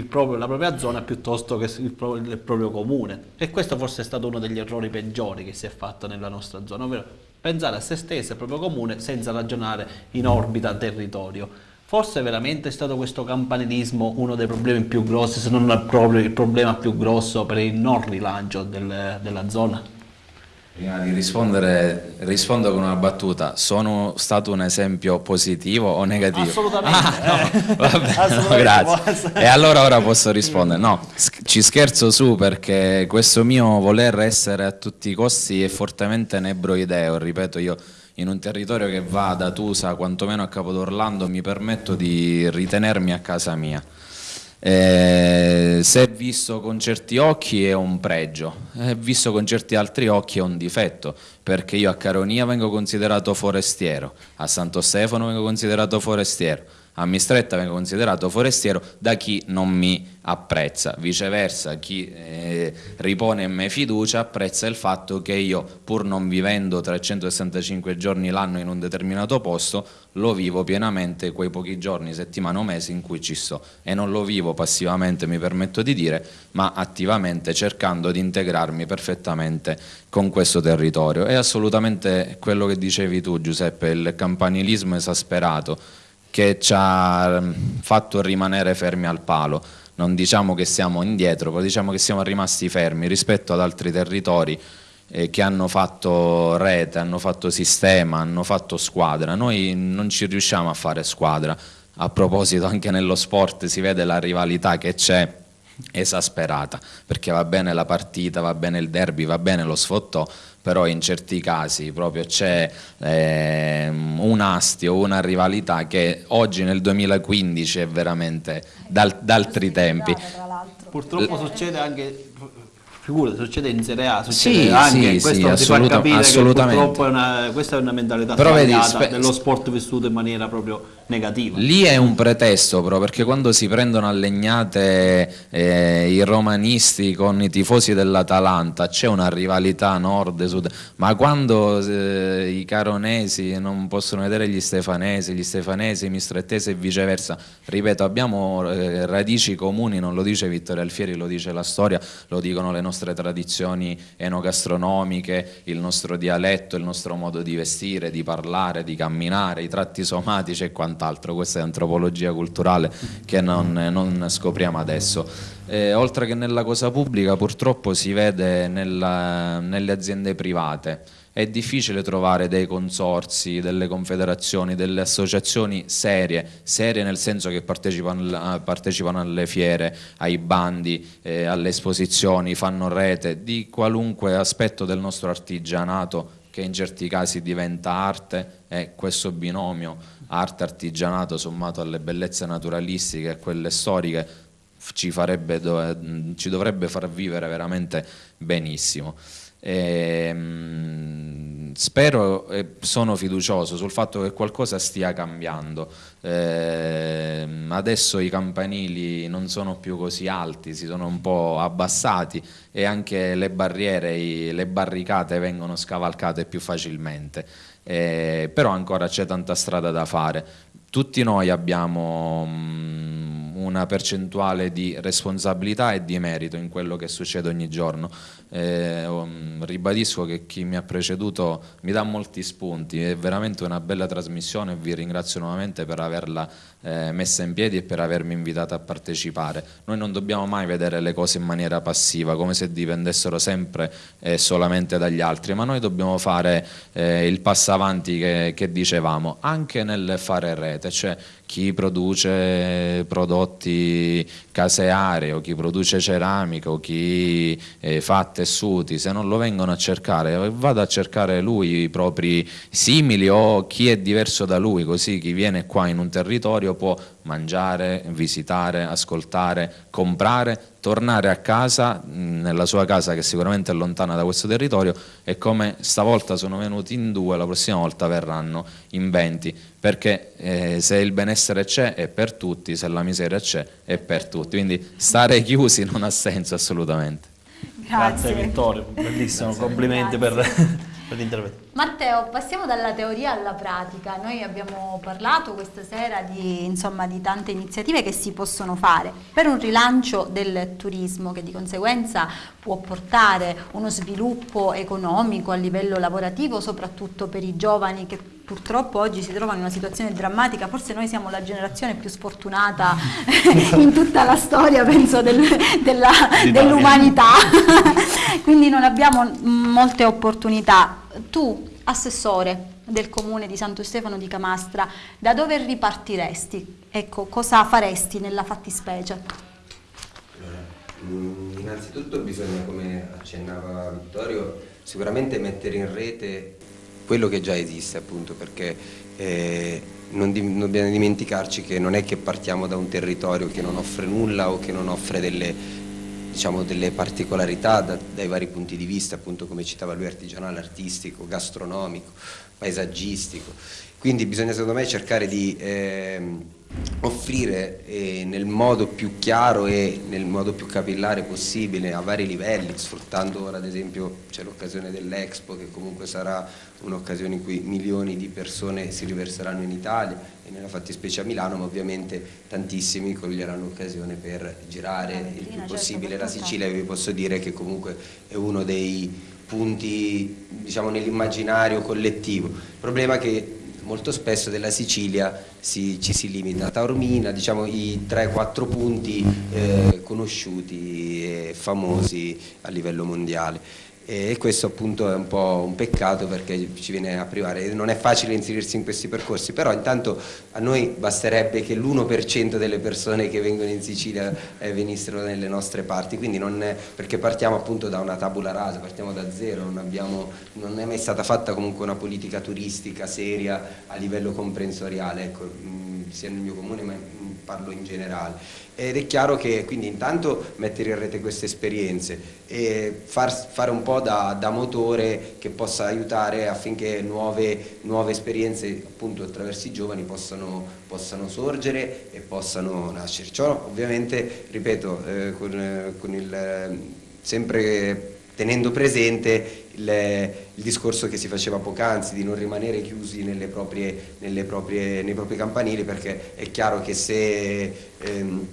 Speaker 1: proprio, la propria zona piuttosto che il, il proprio comune. E questo forse è stato uno degli errori peggiori che si è fatto nella nostra zona, ovvero pensare a se stesso e al proprio comune senza ragionare in orbita territorio. Forse veramente è stato questo campanilismo uno dei problemi più grossi, se non il problema più grosso per il non rilancio del, della zona?
Speaker 6: Prima di rispondere, rispondo con una battuta. Sono stato un esempio positivo o negativo?
Speaker 1: Assolutamente.
Speaker 6: Ah, no,
Speaker 1: eh. *laughs*
Speaker 6: vabbè,
Speaker 1: Assolutamente
Speaker 6: no, grazie. E allora ora posso rispondere. No, ci scherzo su perché questo mio voler essere a tutti i costi è fortemente nebroideo. Ripeto, io in un territorio che va da Tusa quantomeno a Capodorlando mi permetto di ritenermi a casa mia. Eh, se visto con certi occhi è un pregio, eh, visto con certi altri occhi è un difetto, perché io a Caronia vengo considerato forestiero, a Santo Stefano vengo considerato forestiero, a Mistretta vengo considerato forestiero da chi non mi apprezza, viceversa chi eh, ripone in me fiducia apprezza il fatto che io pur non vivendo 365 giorni l'anno in un determinato posto lo vivo pienamente quei pochi giorni, settimane o mesi in cui ci sto. E non lo vivo passivamente mi permetto di dire ma attivamente cercando di integrarmi perfettamente con questo territorio. È assolutamente quello che dicevi tu Giuseppe il campanilismo esasperato che ci ha ehm, fatto rimanere fermi al palo. Non diciamo che siamo indietro, ma diciamo che siamo rimasti fermi rispetto ad altri territori eh, che hanno fatto rete, hanno fatto sistema, hanno fatto squadra. Noi non ci riusciamo a fare squadra. A proposito anche nello sport si vede la rivalità che c'è esasperata, perché va bene la partita, va bene il derby, va bene lo sfottò, però in certi casi proprio c'è eh, un astio, una rivalità che oggi nel 2015 è veramente d'altri tempi.
Speaker 1: Purtroppo succede anche figura, succede in Serie A, succede
Speaker 6: sì,
Speaker 1: anche
Speaker 6: sì,
Speaker 1: questo
Speaker 6: sì,
Speaker 1: ti fa capire
Speaker 6: assolutamente.
Speaker 1: che purtroppo è una, questa è una mentalità
Speaker 6: Però
Speaker 1: sbagliata
Speaker 6: vedi,
Speaker 1: dello sport vissuto in maniera proprio negativa.
Speaker 6: Lì è un pretesto però perché quando si prendono a legnate eh, i romanisti con i tifosi dell'Atalanta c'è una rivalità nord-sud, ma quando eh, i caronesi non possono vedere gli stefanesi, gli stefanesi, i mistrettesi e viceversa, ripeto abbiamo eh, radici comuni, non lo dice Vittorio Alfieri, lo dice la storia, lo dicono le nostre tradizioni enogastronomiche, il nostro dialetto, il nostro modo di vestire, di parlare, di camminare, i tratti somatici e quant'altro, questa è antropologia culturale che non, non scopriamo adesso. Eh, oltre che nella cosa pubblica purtroppo si vede nella, nelle aziende private, è difficile trovare dei consorsi, delle confederazioni, delle associazioni serie, serie nel senso che partecipano, partecipano alle fiere, ai bandi, eh, alle esposizioni, fanno rete di qualunque aspetto del nostro artigianato che in certi casi diventa arte e questo binomio arte-artigianato sommato alle bellezze naturalistiche e quelle storiche ci, farebbe, ci dovrebbe far vivere veramente benissimo. E, mh, spero e sono fiducioso sul fatto che qualcosa stia cambiando. Eh, adesso i campanili non sono più così alti, si sono un po' abbassati e anche le barriere, i, le barricate vengono scavalcate più facilmente. Eh, però ancora c'è tanta strada da fare. Tutti noi abbiamo mh, una percentuale di responsabilità e di merito in quello che succede ogni giorno. Eh, um, ribadisco che chi mi ha preceduto mi dà molti spunti, è veramente una bella trasmissione e vi ringrazio nuovamente per averla eh, messa in piedi e per avermi invitato a partecipare. Noi non dobbiamo mai vedere le cose in maniera passiva, come se dipendessero sempre e eh, solamente dagli altri, ma noi dobbiamo fare eh, il passo avanti che, che dicevamo, anche nel fare rete, cioè chi produce prodotti caseari o chi produce ceramica o chi eh, fa tessuti, se non lo vengono a cercare, vada a cercare lui i propri simili o chi è diverso da lui, così chi viene qua in un territorio può mangiare, visitare, ascoltare, comprare, tornare a casa, nella sua casa che sicuramente è lontana da questo territorio e come stavolta sono venuti in due, la prossima volta verranno in venti, perché eh, se il benessere c'è è per tutti, se la miseria c'è è per tutti, quindi stare *laughs* chiusi non ha senso assolutamente.
Speaker 1: Grazie, Grazie Vittorio, bellissimo, Grazie. complimenti Grazie. per *laughs* per l'intervento.
Speaker 2: Matteo, passiamo dalla teoria alla pratica. Noi abbiamo parlato questa sera di, insomma, di tante iniziative che si possono fare per un rilancio del turismo che di conseguenza può portare uno sviluppo economico a livello lavorativo, soprattutto per i giovani che purtroppo oggi si trovano in una situazione drammatica, forse noi siamo la generazione più sfortunata *laughs* in tutta la storia, penso, del, dell'umanità, dell *laughs* quindi non abbiamo molte opportunità tu, assessore del comune di Santo Stefano di Camastra, da dove ripartiresti? Ecco, cosa faresti nella fattispecie?
Speaker 7: Mm, innanzitutto bisogna, come accennava Vittorio, sicuramente mettere in rete quello che già esiste appunto perché eh, non, di, non, dobbiamo dimenticarci che non è che partiamo da un territorio che non offre nulla o che non offre delle diciamo, delle particolarità da, dai vari punti di vista, appunto come citava lui, artigianale, artistico, gastronomico, paesaggistico. Quindi bisogna secondo me cercare di eh, offrire eh, nel modo più chiaro e nel modo più capillare possibile a vari livelli, sfruttando ora ad esempio c'è l'occasione dell'Expo che comunque sarà un'occasione in cui milioni di persone si riverseranno in Italia e nella fattispecie a Milano, ma ovviamente tantissimi coglieranno l'occasione per girare il più certo, possibile la Sicilia e vi posso dire che comunque è uno dei punti diciamo, nell'immaginario collettivo. Il problema è che molto spesso della Sicilia si, ci si limita. A Taormina, diciamo i 3-4 punti eh, conosciuti e famosi a livello mondiale e questo appunto è un po' un peccato perché ci viene a privare, non è facile inserirsi in questi percorsi, però intanto a noi basterebbe che l'1% delle persone che vengono in Sicilia eh, venissero nelle nostre parti, quindi non è, perché partiamo appunto da una tabula rasa, partiamo da zero, non, abbiamo, non è mai stata fatta comunque una politica turistica seria a livello comprensoriale, ecco, mh, sia nel mio comune ma in parlo in generale. Ed è chiaro che quindi intanto mettere in rete queste esperienze e far, fare un po' da, da, motore che possa aiutare affinché nuove, nuove esperienze appunto attraverso i giovani possano, possano sorgere e possano nascere. Ciò ovviamente, ripeto, eh, con, con il, sempre tenendo presente il, il, discorso che si faceva poc'anzi di non rimanere chiusi nelle proprie, nelle proprie, nei propri campanili perché è chiaro che se ehm,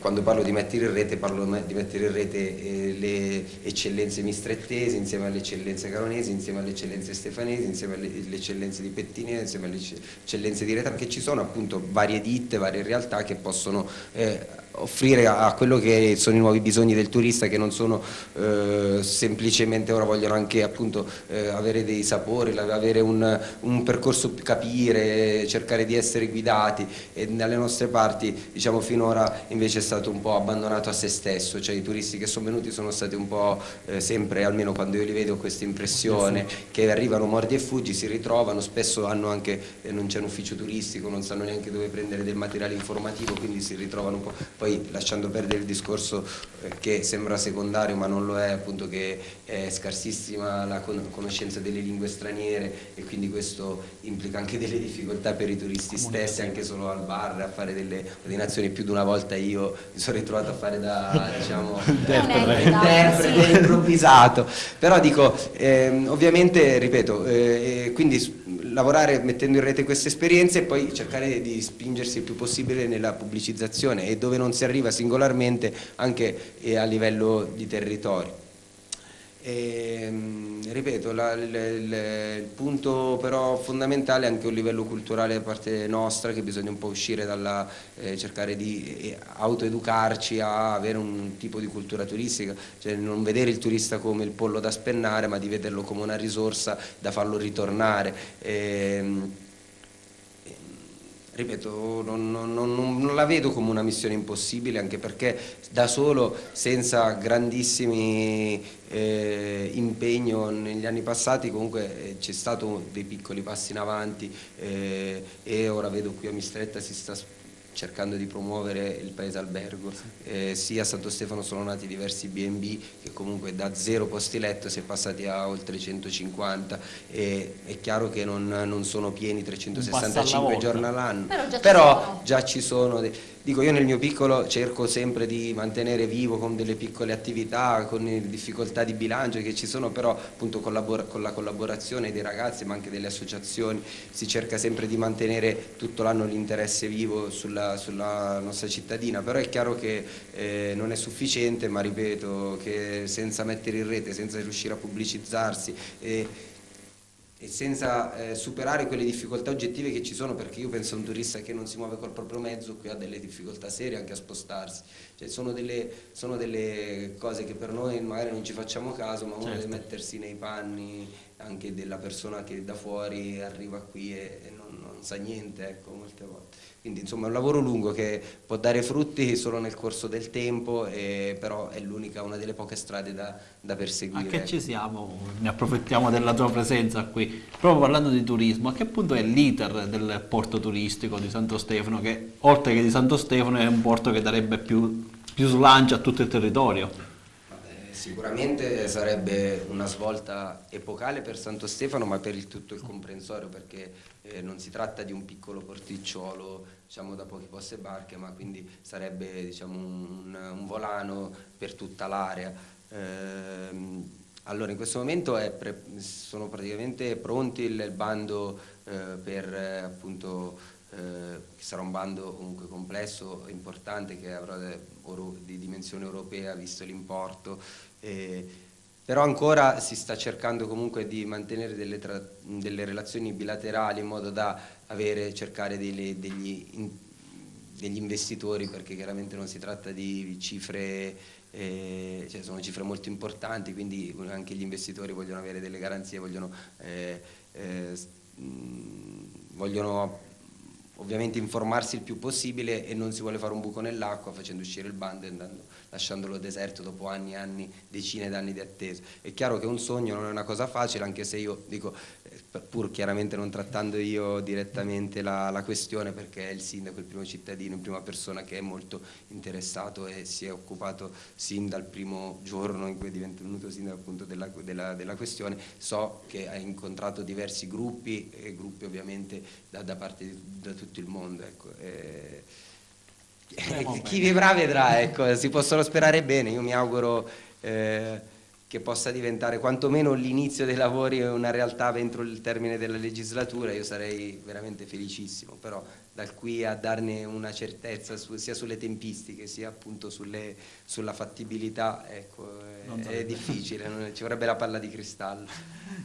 Speaker 7: quando parlo di mettere in rete parlo di mettere in rete eh, le eccellenze mistrettesi insieme alle eccellenze caronesi, insieme alle eccellenze stefanesi, insieme alle, eccellenze di Pettinese, insieme alle eccellenze di Retano, che ci sono appunto varie ditte, varie realtà che possono eh, offrire a quello che sono i nuovi bisogni del turista che non sono eh, semplicemente ora vogliono anche appunto eh, avere dei sapori, avere un, un, percorso capire, cercare di essere guidati e dalle nostre parti diciamo finora invece è stato un po' abbandonato a se stesso, cioè i turisti che sono venuti sono stati un po' eh, sempre, almeno quando io li vedo, questa impressione che arrivano mordi e fuggi, si ritrovano, spesso hanno anche, eh, non c'è un ufficio turistico, non sanno neanche dove prendere del materiale informativo, quindi si ritrovano un po'. Poi poi lasciando perdere il discorso eh, che sembra secondario ma non lo è, appunto che è scarsissima la conoscenza delle lingue straniere e quindi questo implica anche delle difficoltà per i turisti stessi, anche solo al bar, a fare delle ordinazioni, più di una volta io mi sono ritrovato a fare da diciamo, *laughs* interprete. *laughs* improvvisato, però dico, ehm, ovviamente ripeto, eh, quindi lavorare mettendo in rete queste esperienze e poi cercare di spingersi il più possibile nella pubblicizzazione e dove non si arriva singolarmente anche eh, a livello di territorio. E, ehm, ripeto, la, il, il, il, punto però fondamentale è anche un livello culturale da parte nostra che bisogna un po' uscire dalla eh, cercare di eh, autoeducarci a avere un tipo di cultura turistica, cioè non vedere il turista come il pollo da spennare ma di vederlo come una risorsa da farlo ritornare. E, ehm, ripeto, non, non, non, non, la vedo come una missione impossibile, anche perché da solo, senza grandissimi eh, impegno negli anni passati, comunque eh, c'è stato dei piccoli passi in avanti eh, e ora vedo qui a Mistretta si sta cercando di promuovere il paese albergo. Eh, sia a Santo Stefano sono nati diversi B&B che comunque da zero posti letto si è passati a oltre 150 e è chiaro che non, non sono pieni 365 giorni all'anno, però già però ci sono. Già ci sono Dico, io nel mio piccolo cerco sempre di mantenere vivo con delle piccole attività, con difficoltà di bilancio che ci sono, però appunto con la collaborazione dei ragazzi ma anche delle associazioni si cerca sempre di mantenere tutto l'anno l'interesse vivo sulla, sulla, nostra cittadina, però è chiaro che eh, non è sufficiente, ma ripeto che senza mettere in rete, senza riuscire a pubblicizzarsi eh, e senza eh, superare quelle difficoltà oggettive che ci sono perché io penso a un turista che non si muove col proprio mezzo qui ha delle difficoltà serie anche a spostarsi cioè, sono, delle, sono, delle, cose che per noi magari non ci facciamo caso ma uno certo. deve mettersi nei panni anche della persona che da fuori arriva qui e, e non, non, sa niente ecco molte volte quindi insomma è un lavoro lungo che può dare frutti solo nel corso del tempo, e, però è l'unica, una delle poche strade da, da perseguire.
Speaker 1: A che ci siamo? Ne approfittiamo della tua presenza qui. Proprio parlando di turismo, a che punto è l'iter del porto turistico di Santo Stefano, che oltre che di Santo Stefano è un porto che darebbe più, più slancio a tutto il territorio?
Speaker 7: Sicuramente sarebbe una svolta epocale per Santo Stefano, ma per il tutto il comprensorio, perché eh, non si tratta di un piccolo porticciolo diciamo, da pochi posti e barche, ma quindi sarebbe diciamo, un, un, volano per tutta l'area. Eh, allora, in questo momento pre, sono praticamente pronti il, il bando eh, per appunto eh, che sarà un bando comunque complesso, importante, che avrà di dimensione europea visto l'importo. Eh, però ancora si sta cercando comunque di mantenere delle, delle relazioni bilaterali in modo da avere, cercare degli, degli, in, degli, investitori perché chiaramente non si tratta di cifre, eh, cioè sono cifre molto importanti quindi anche gli investitori vogliono avere delle garanzie, vogliono, eh, eh, vogliono ovviamente informarsi il più possibile e non si vuole fare un buco nell'acqua facendo uscire il bando e andando, lasciandolo deserto dopo anni e anni, decine d'anni di attesa. È chiaro che un sogno non è una cosa facile, anche se io dico, eh, pur chiaramente non trattando io direttamente la, la questione, perché è il sindaco, il primo cittadino, in prima persona che è molto interessato e si è occupato sin dal primo giorno in cui è divenuto sindaco appunto della, della, della questione, so che ha incontrato diversi gruppi e gruppi ovviamente da, da parte di da tutto il mondo. Ecco. E, *laughs* chi vivrà vedrà, ecco. si possono sperare bene, io mi auguro eh, che possa diventare quantomeno l'inizio dei lavori una realtà entro il termine della legislatura, io sarei veramente felicissimo, però da qui a darne una certezza su, sia sulle tempistiche sia appunto sulle, sulla fattibilità ecco, è, è difficile, ci vorrebbe la palla di cristallo.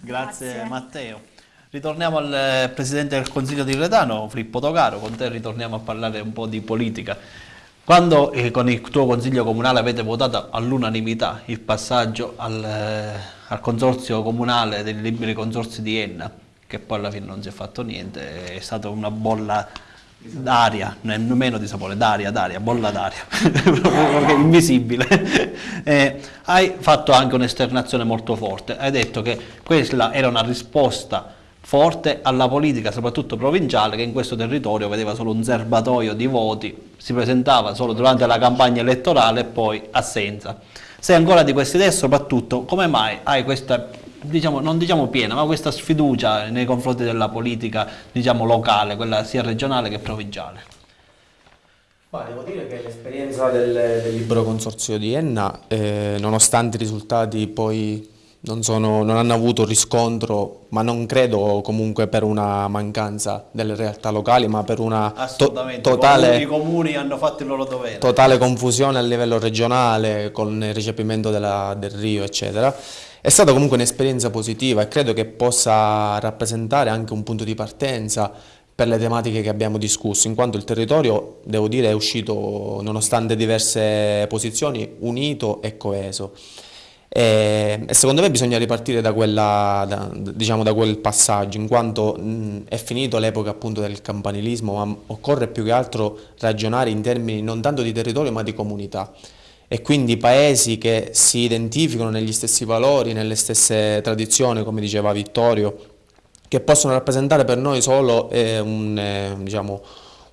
Speaker 1: Grazie, Grazie. Matteo. Ritorniamo al eh, Presidente del Consiglio di Redano, Filippo Togaro, con te ritorniamo a parlare un po' di politica. Quando eh, con il tuo Consiglio Comunale avete votato all'unanimità il passaggio al, eh, al, Consorzio Comunale dei Liberi Consorzi di Enna, che poi alla fine non si è fatto niente, è stata una bolla d'aria, nemmeno di sapore, d'aria, d'aria, bolla d'aria, *laughs* invisibile. *laughs* Eh, hai fatto anche un'esternazione molto forte, hai detto che questa era una risposta forte alla politica, soprattutto provinciale, che in questo territorio vedeva solo un serbatoio di voti, si presentava solo durante la campagna elettorale e poi assenza. Sei ancora di questa idea e soprattutto come mai hai questa, diciamo, non diciamo piena, ma questa sfiducia nei confronti della politica diciamo, locale, quella sia regionale che provinciale?
Speaker 5: Ma devo dire che l'esperienza del, del libero consorzio di Enna, eh, nonostante i risultati poi non, sono, non, hanno avuto riscontro, ma non credo comunque per una mancanza delle realtà locali, ma per una to totale,
Speaker 1: comuni hanno fatto il loro dovere.
Speaker 5: totale confusione a livello regionale con il recepimento della, del Rio, eccetera. È stata comunque un'esperienza positiva e credo che possa rappresentare anche un punto di partenza per le tematiche che abbiamo discusso, in quanto il territorio, devo dire, è uscito, nonostante diverse posizioni, unito e coeso. E, e, secondo me bisogna ripartire da, quella, da, diciamo, da quel passaggio, in quanto mh, è finito l'epoca appunto del campanilismo, ma occorre più che altro ragionare in termini non tanto di territorio ma di comunità. E quindi paesi che si identificano negli stessi valori, nelle stesse tradizioni, come diceva Vittorio, che possono rappresentare per noi solo eh, un, eh, diciamo,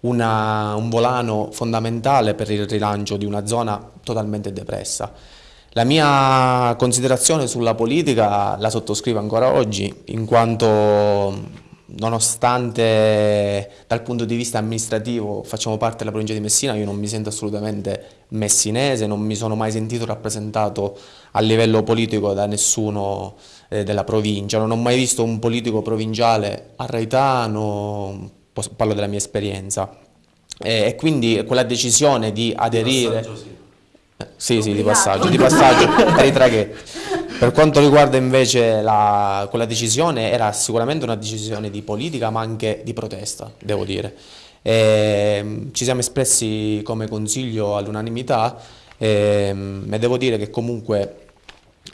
Speaker 5: una, un volano fondamentale per il rilancio di una zona totalmente depressa. La mia considerazione sulla politica la sottoscrivo ancora oggi, in quanto nonostante dal punto di vista amministrativo facciamo parte della provincia di Messina, io non mi sento assolutamente messinese, non mi sono mai sentito rappresentato a livello politico da nessuno eh, della provincia, non ho mai visto un politico provinciale a Raitano, parlo della mia esperienza, e, e quindi quella decisione di aderire... Sì, sì, di passaggio, di passaggio per i traghetti. Per quanto riguarda invece la, quella decisione, era sicuramente una decisione di politica ma anche di protesta, devo dire. E, ehm, ci siamo espressi come consiglio all'unanimità e, ehm, e, devo dire che comunque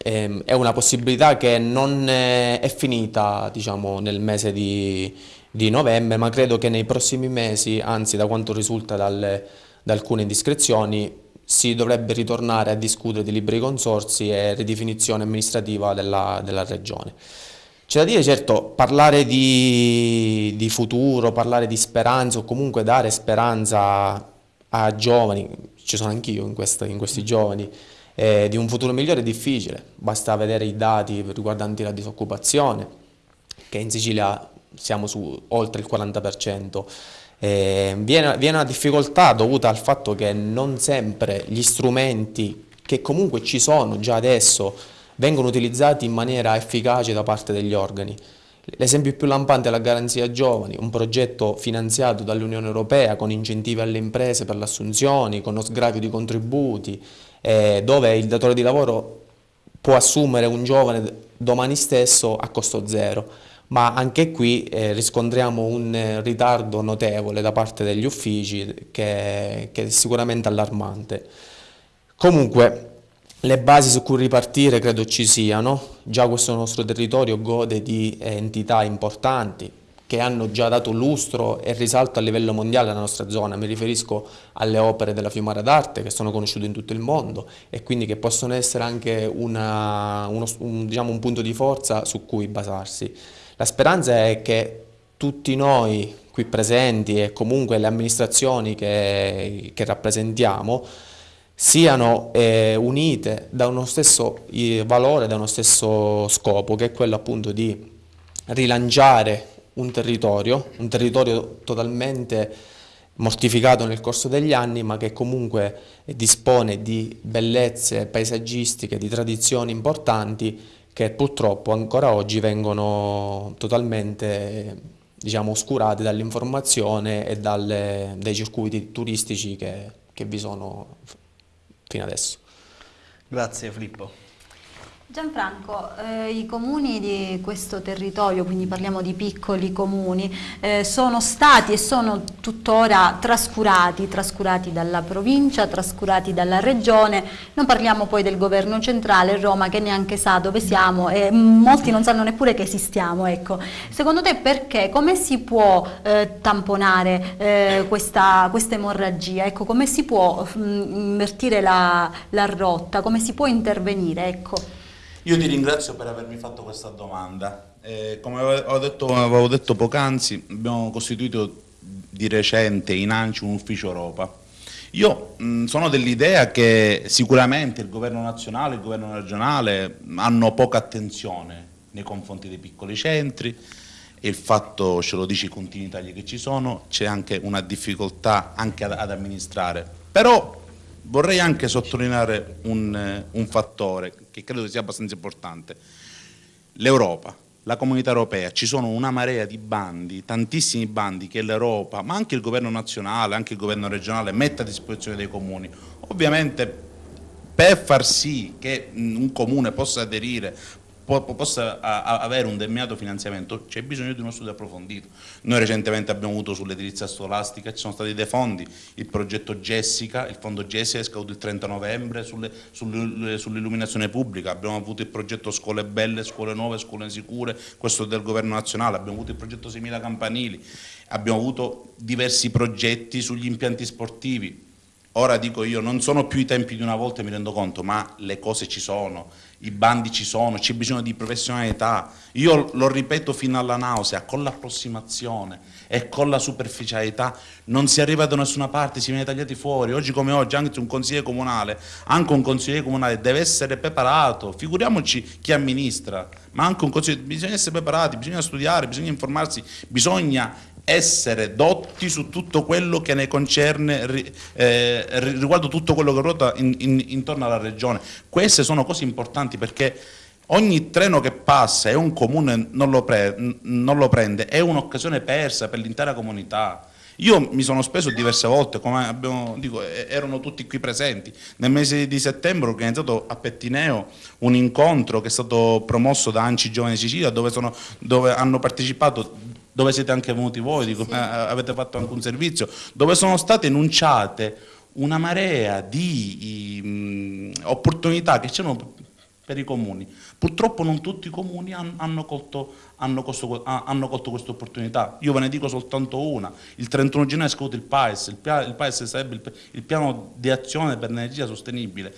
Speaker 5: e, è una possibilità che non è finita diciamo, nel mese di, di novembre, ma credo che nei prossimi mesi, anzi da quanto risulta dalle, da alcune indiscrezioni, si dovrebbe ritornare a discutere di liberi consorsi e ridefinizione amministrativa della, della regione. C'è da dire, certo, parlare di, di, futuro, parlare di speranza o comunque dare speranza a giovani, ci sono anch'io in, in, questi giovani, eh, di un futuro migliore è difficile, basta vedere i dati riguardanti la disoccupazione, che in Sicilia siamo su oltre il 40%, eh, viene, viene una difficoltà dovuta al fatto che non sempre gli strumenti che comunque ci sono già adesso vengono utilizzati in maniera efficace da parte degli organi. L'esempio più lampante è la Garanzia Giovani, un progetto finanziato dall'Unione Europea con incentivi alle imprese per le assunzioni, con lo sgravio di contributi, eh, dove il datore di lavoro può assumere un giovane domani stesso a costo zero ma anche qui eh, riscontriamo un eh, ritardo notevole da parte degli uffici che, che, è sicuramente allarmante. Comunque le basi su cui ripartire credo ci siano, già questo nostro territorio gode di eh, entità importanti che hanno già dato lustro e risalto a livello mondiale alla nostra zona, mi riferisco alle opere della Fiumara d'Arte che sono conosciute in tutto il mondo e quindi che possono essere anche una, uno, un, diciamo, un punto di forza su cui basarsi. La speranza è che tutti noi qui presenti e comunque le amministrazioni che, che rappresentiamo siano eh, unite da uno stesso valore, da uno stesso scopo, che è quello appunto di rilanciare un territorio, un territorio totalmente mortificato nel corso degli anni, ma che comunque dispone di bellezze paesaggistiche, di tradizioni importanti che purtroppo ancora oggi vengono totalmente diciamo, oscurate dall'informazione e dalle, dai circuiti turistici che, che vi sono fino adesso.
Speaker 1: Grazie Filippo.
Speaker 2: Gianfranco, eh, i comuni di questo territorio, quindi parliamo di piccoli comuni, eh, sono stati e sono tuttora trascurati, trascurati dalla provincia, trascurati dalla regione, non parliamo poi del governo centrale, Roma che neanche sa dove siamo e molti non sanno neppure che esistiamo. Ecco. Secondo te perché? Come si può eh, tamponare eh, questa, questa, emorragia? Ecco, come si può mh, invertire la, la, rotta? Come si può intervenire? Ecco.
Speaker 3: Io ti ringrazio per avermi fatto questa domanda. Eh, come avevo detto, avevo detto poc'anzi, abbiamo costituito di recente in ANCI un ufficio Europa. Io mh, sono dell'idea che sicuramente il governo nazionale e il governo regionale hanno poca attenzione nei confronti dei piccoli centri e il fatto, ce lo dice i continui tagli che ci sono, c'è anche una difficoltà anche ad, ad amministrare. Però Vorrei anche sottolineare un, eh, un fattore che credo sia abbastanza importante. L'Europa, la comunità europea, ci sono una marea di bandi, tantissimi bandi che l'Europa, ma anche il governo nazionale, anche il governo regionale mette a disposizione dei comuni. Ovviamente per far sì che un comune possa aderire, possa avere un determinato finanziamento c'è bisogno di uno studio approfondito. Noi recentemente abbiamo avuto sull'edilizia scolastica, ci sono stati dei fondi, il progetto Jessica, il fondo Jessica è scaduto il 30 novembre sull'illuminazione sull pubblica, abbiamo avuto il progetto Scuole Belle, Scuole Nuove, Scuole Sicure, questo del governo nazionale, abbiamo avuto il progetto 6.000 Campanili, abbiamo avuto diversi progetti sugli impianti sportivi, Ora dico io, non sono più i tempi di una volta, mi rendo conto, ma le cose ci sono, i bandi ci sono, c'è bisogno di professionalità. Io lo ripeto fino alla nausea, con l'approssimazione e con la superficialità non si arriva da nessuna parte, si viene tagliati fuori. Oggi come oggi anche un consigliere comunale, anche un consigliere comunale deve essere preparato, figuriamoci chi amministra, ma anche un consigliere, bisogna essere preparati, bisogna studiare, bisogna informarsi, bisogna essere dotti su tutto quello che ne concerne eh, riguardo tutto quello che ruota in, in, intorno alla regione. Queste sono cose importanti perché ogni treno che passa e un comune non lo, pre, non lo prende è un'occasione persa per l'intera comunità. Io mi sono speso diverse volte, come abbiamo, dico, erano tutti qui presenti. Nel mese di settembre ho organizzato a Pettineo un incontro che è stato promosso da Anci Giovane Sicilia dove, sono, dove hanno partecipato dove siete anche venuti voi, dico, sì. eh, avete fatto anche un servizio, dove sono state enunciate una marea di mh, opportunità che c'erano per i comuni. Purtroppo non tutti i comuni hanno, hanno colto, hanno, costo, hanno colto questa opportunità. Io ve ne dico soltanto una. Il 31 gennaio è scaduto il PAES, il, il PAES sarebbe il, il piano di azione per l'energia sostenibile.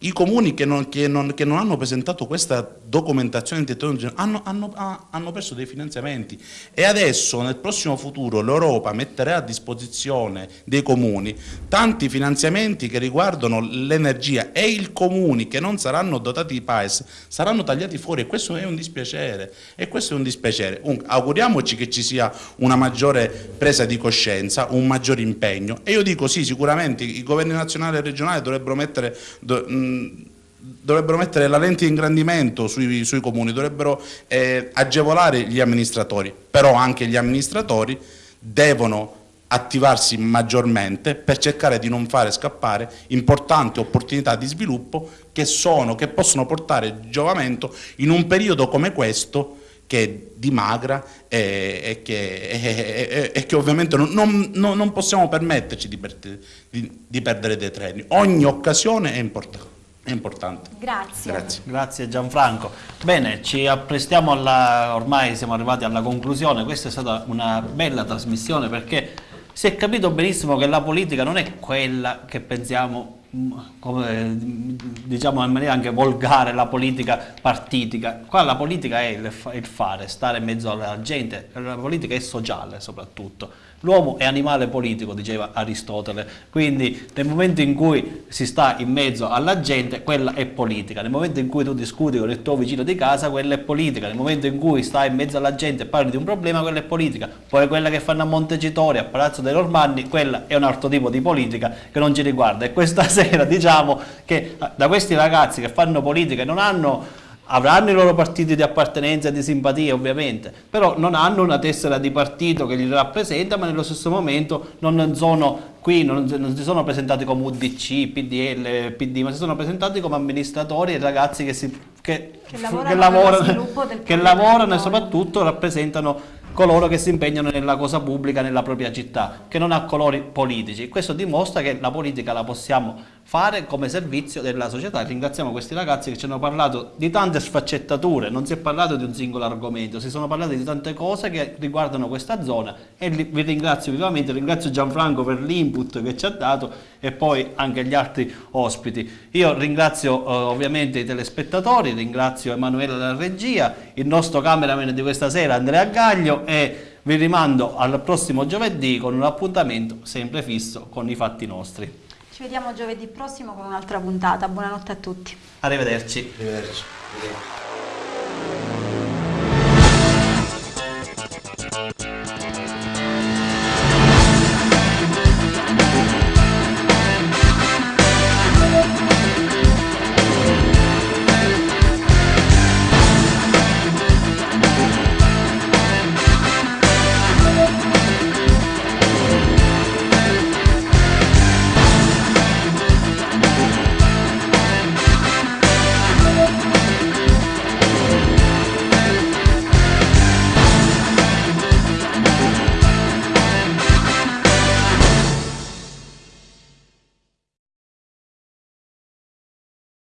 Speaker 3: I comuni che non, che, non, che non, hanno presentato questa documentazione di hanno, hanno, hanno, perso dei finanziamenti e adesso nel prossimo futuro l'Europa metterà a disposizione dei comuni tanti finanziamenti che riguardano l'energia e i comuni che non saranno dotati di PAES saranno tagliati fuori e questo è un dispiacere. E questo è un dispiacere. Un, auguriamoci che ci sia una maggiore presa di coscienza, un maggiore impegno e io dico sì, sicuramente i governi nazionali e regionali dovrebbero mettere... Do, dovrebbero mettere la lente di ingrandimento sui, sui comuni, dovrebbero eh, agevolare gli amministratori, però anche gli amministratori devono attivarsi maggiormente per cercare di non fare scappare importanti opportunità di sviluppo che, sono, che possono portare giovamento in un periodo come questo che dimagra e, e, che, e, e che, ovviamente non, non, non possiamo permetterci di, di, di perdere dei treni. Ogni occasione è importante. È importante.
Speaker 2: Grazie.
Speaker 3: Grazie.
Speaker 1: Grazie Gianfranco. Bene, ci apprestiamo alla, ormai siamo arrivati alla conclusione, questa è stata una bella trasmissione perché si è capito benissimo che la politica non è quella che pensiamo mm, come diciamo in maniera anche volgare la politica partitica qua la politica è il fare stare in mezzo alla gente la politica è sociale soprattutto L'uomo è animale politico, diceva Aristotele, quindi nel momento in cui si sta in mezzo alla gente, quella è politica. Nel momento in cui tu discuti con il tuo vicino di casa, quella è politica. Nel momento in cui stai in mezzo alla gente e parli di un problema, quella è politica. Poi quella che fanno a Montecitorio, a Palazzo dei Normanni, quella è un altro tipo di politica che non ci riguarda. E questa *laughs* sera diciamo che da questi ragazzi che fanno politica e non hanno avranno i loro partiti di appartenenza e di simpatia ovviamente, però non hanno una tessera di partito che li rappresenta, ma nello stesso momento non sono qui, non, non si sono presentati come UDC, PDL, PD, ma si sono presentati come amministratori e ragazzi che, si, che,
Speaker 2: Che lavorano
Speaker 1: che lavorano, che lavorano e soprattutto rappresentano coloro che si impegnano nella cosa pubblica nella propria città, che non ha colori politici. Questo dimostra che la politica la possiamo fare come servizio della società. Ringraziamo questi ragazzi che ci hanno parlato di tante sfaccettature, non si è parlato di un singolo argomento, si sono parlati di tante cose che riguardano questa zona e vi ringrazio vivamente, ringrazio Gianfranco per l'input che ci ha dato e poi anche gli altri ospiti. Io ringrazio eh, ovviamente i telespettatori, ringrazio Emanuele della regia, il nostro cameraman di questa sera Andrea Gaglio e vi rimando al prossimo giovedì con un appuntamento sempre fisso con i fatti nostri.
Speaker 2: Ci vediamo giovedì prossimo con un'altra puntata. Buonanotte a tutti.
Speaker 1: Arrivederci.
Speaker 3: Arrivederci.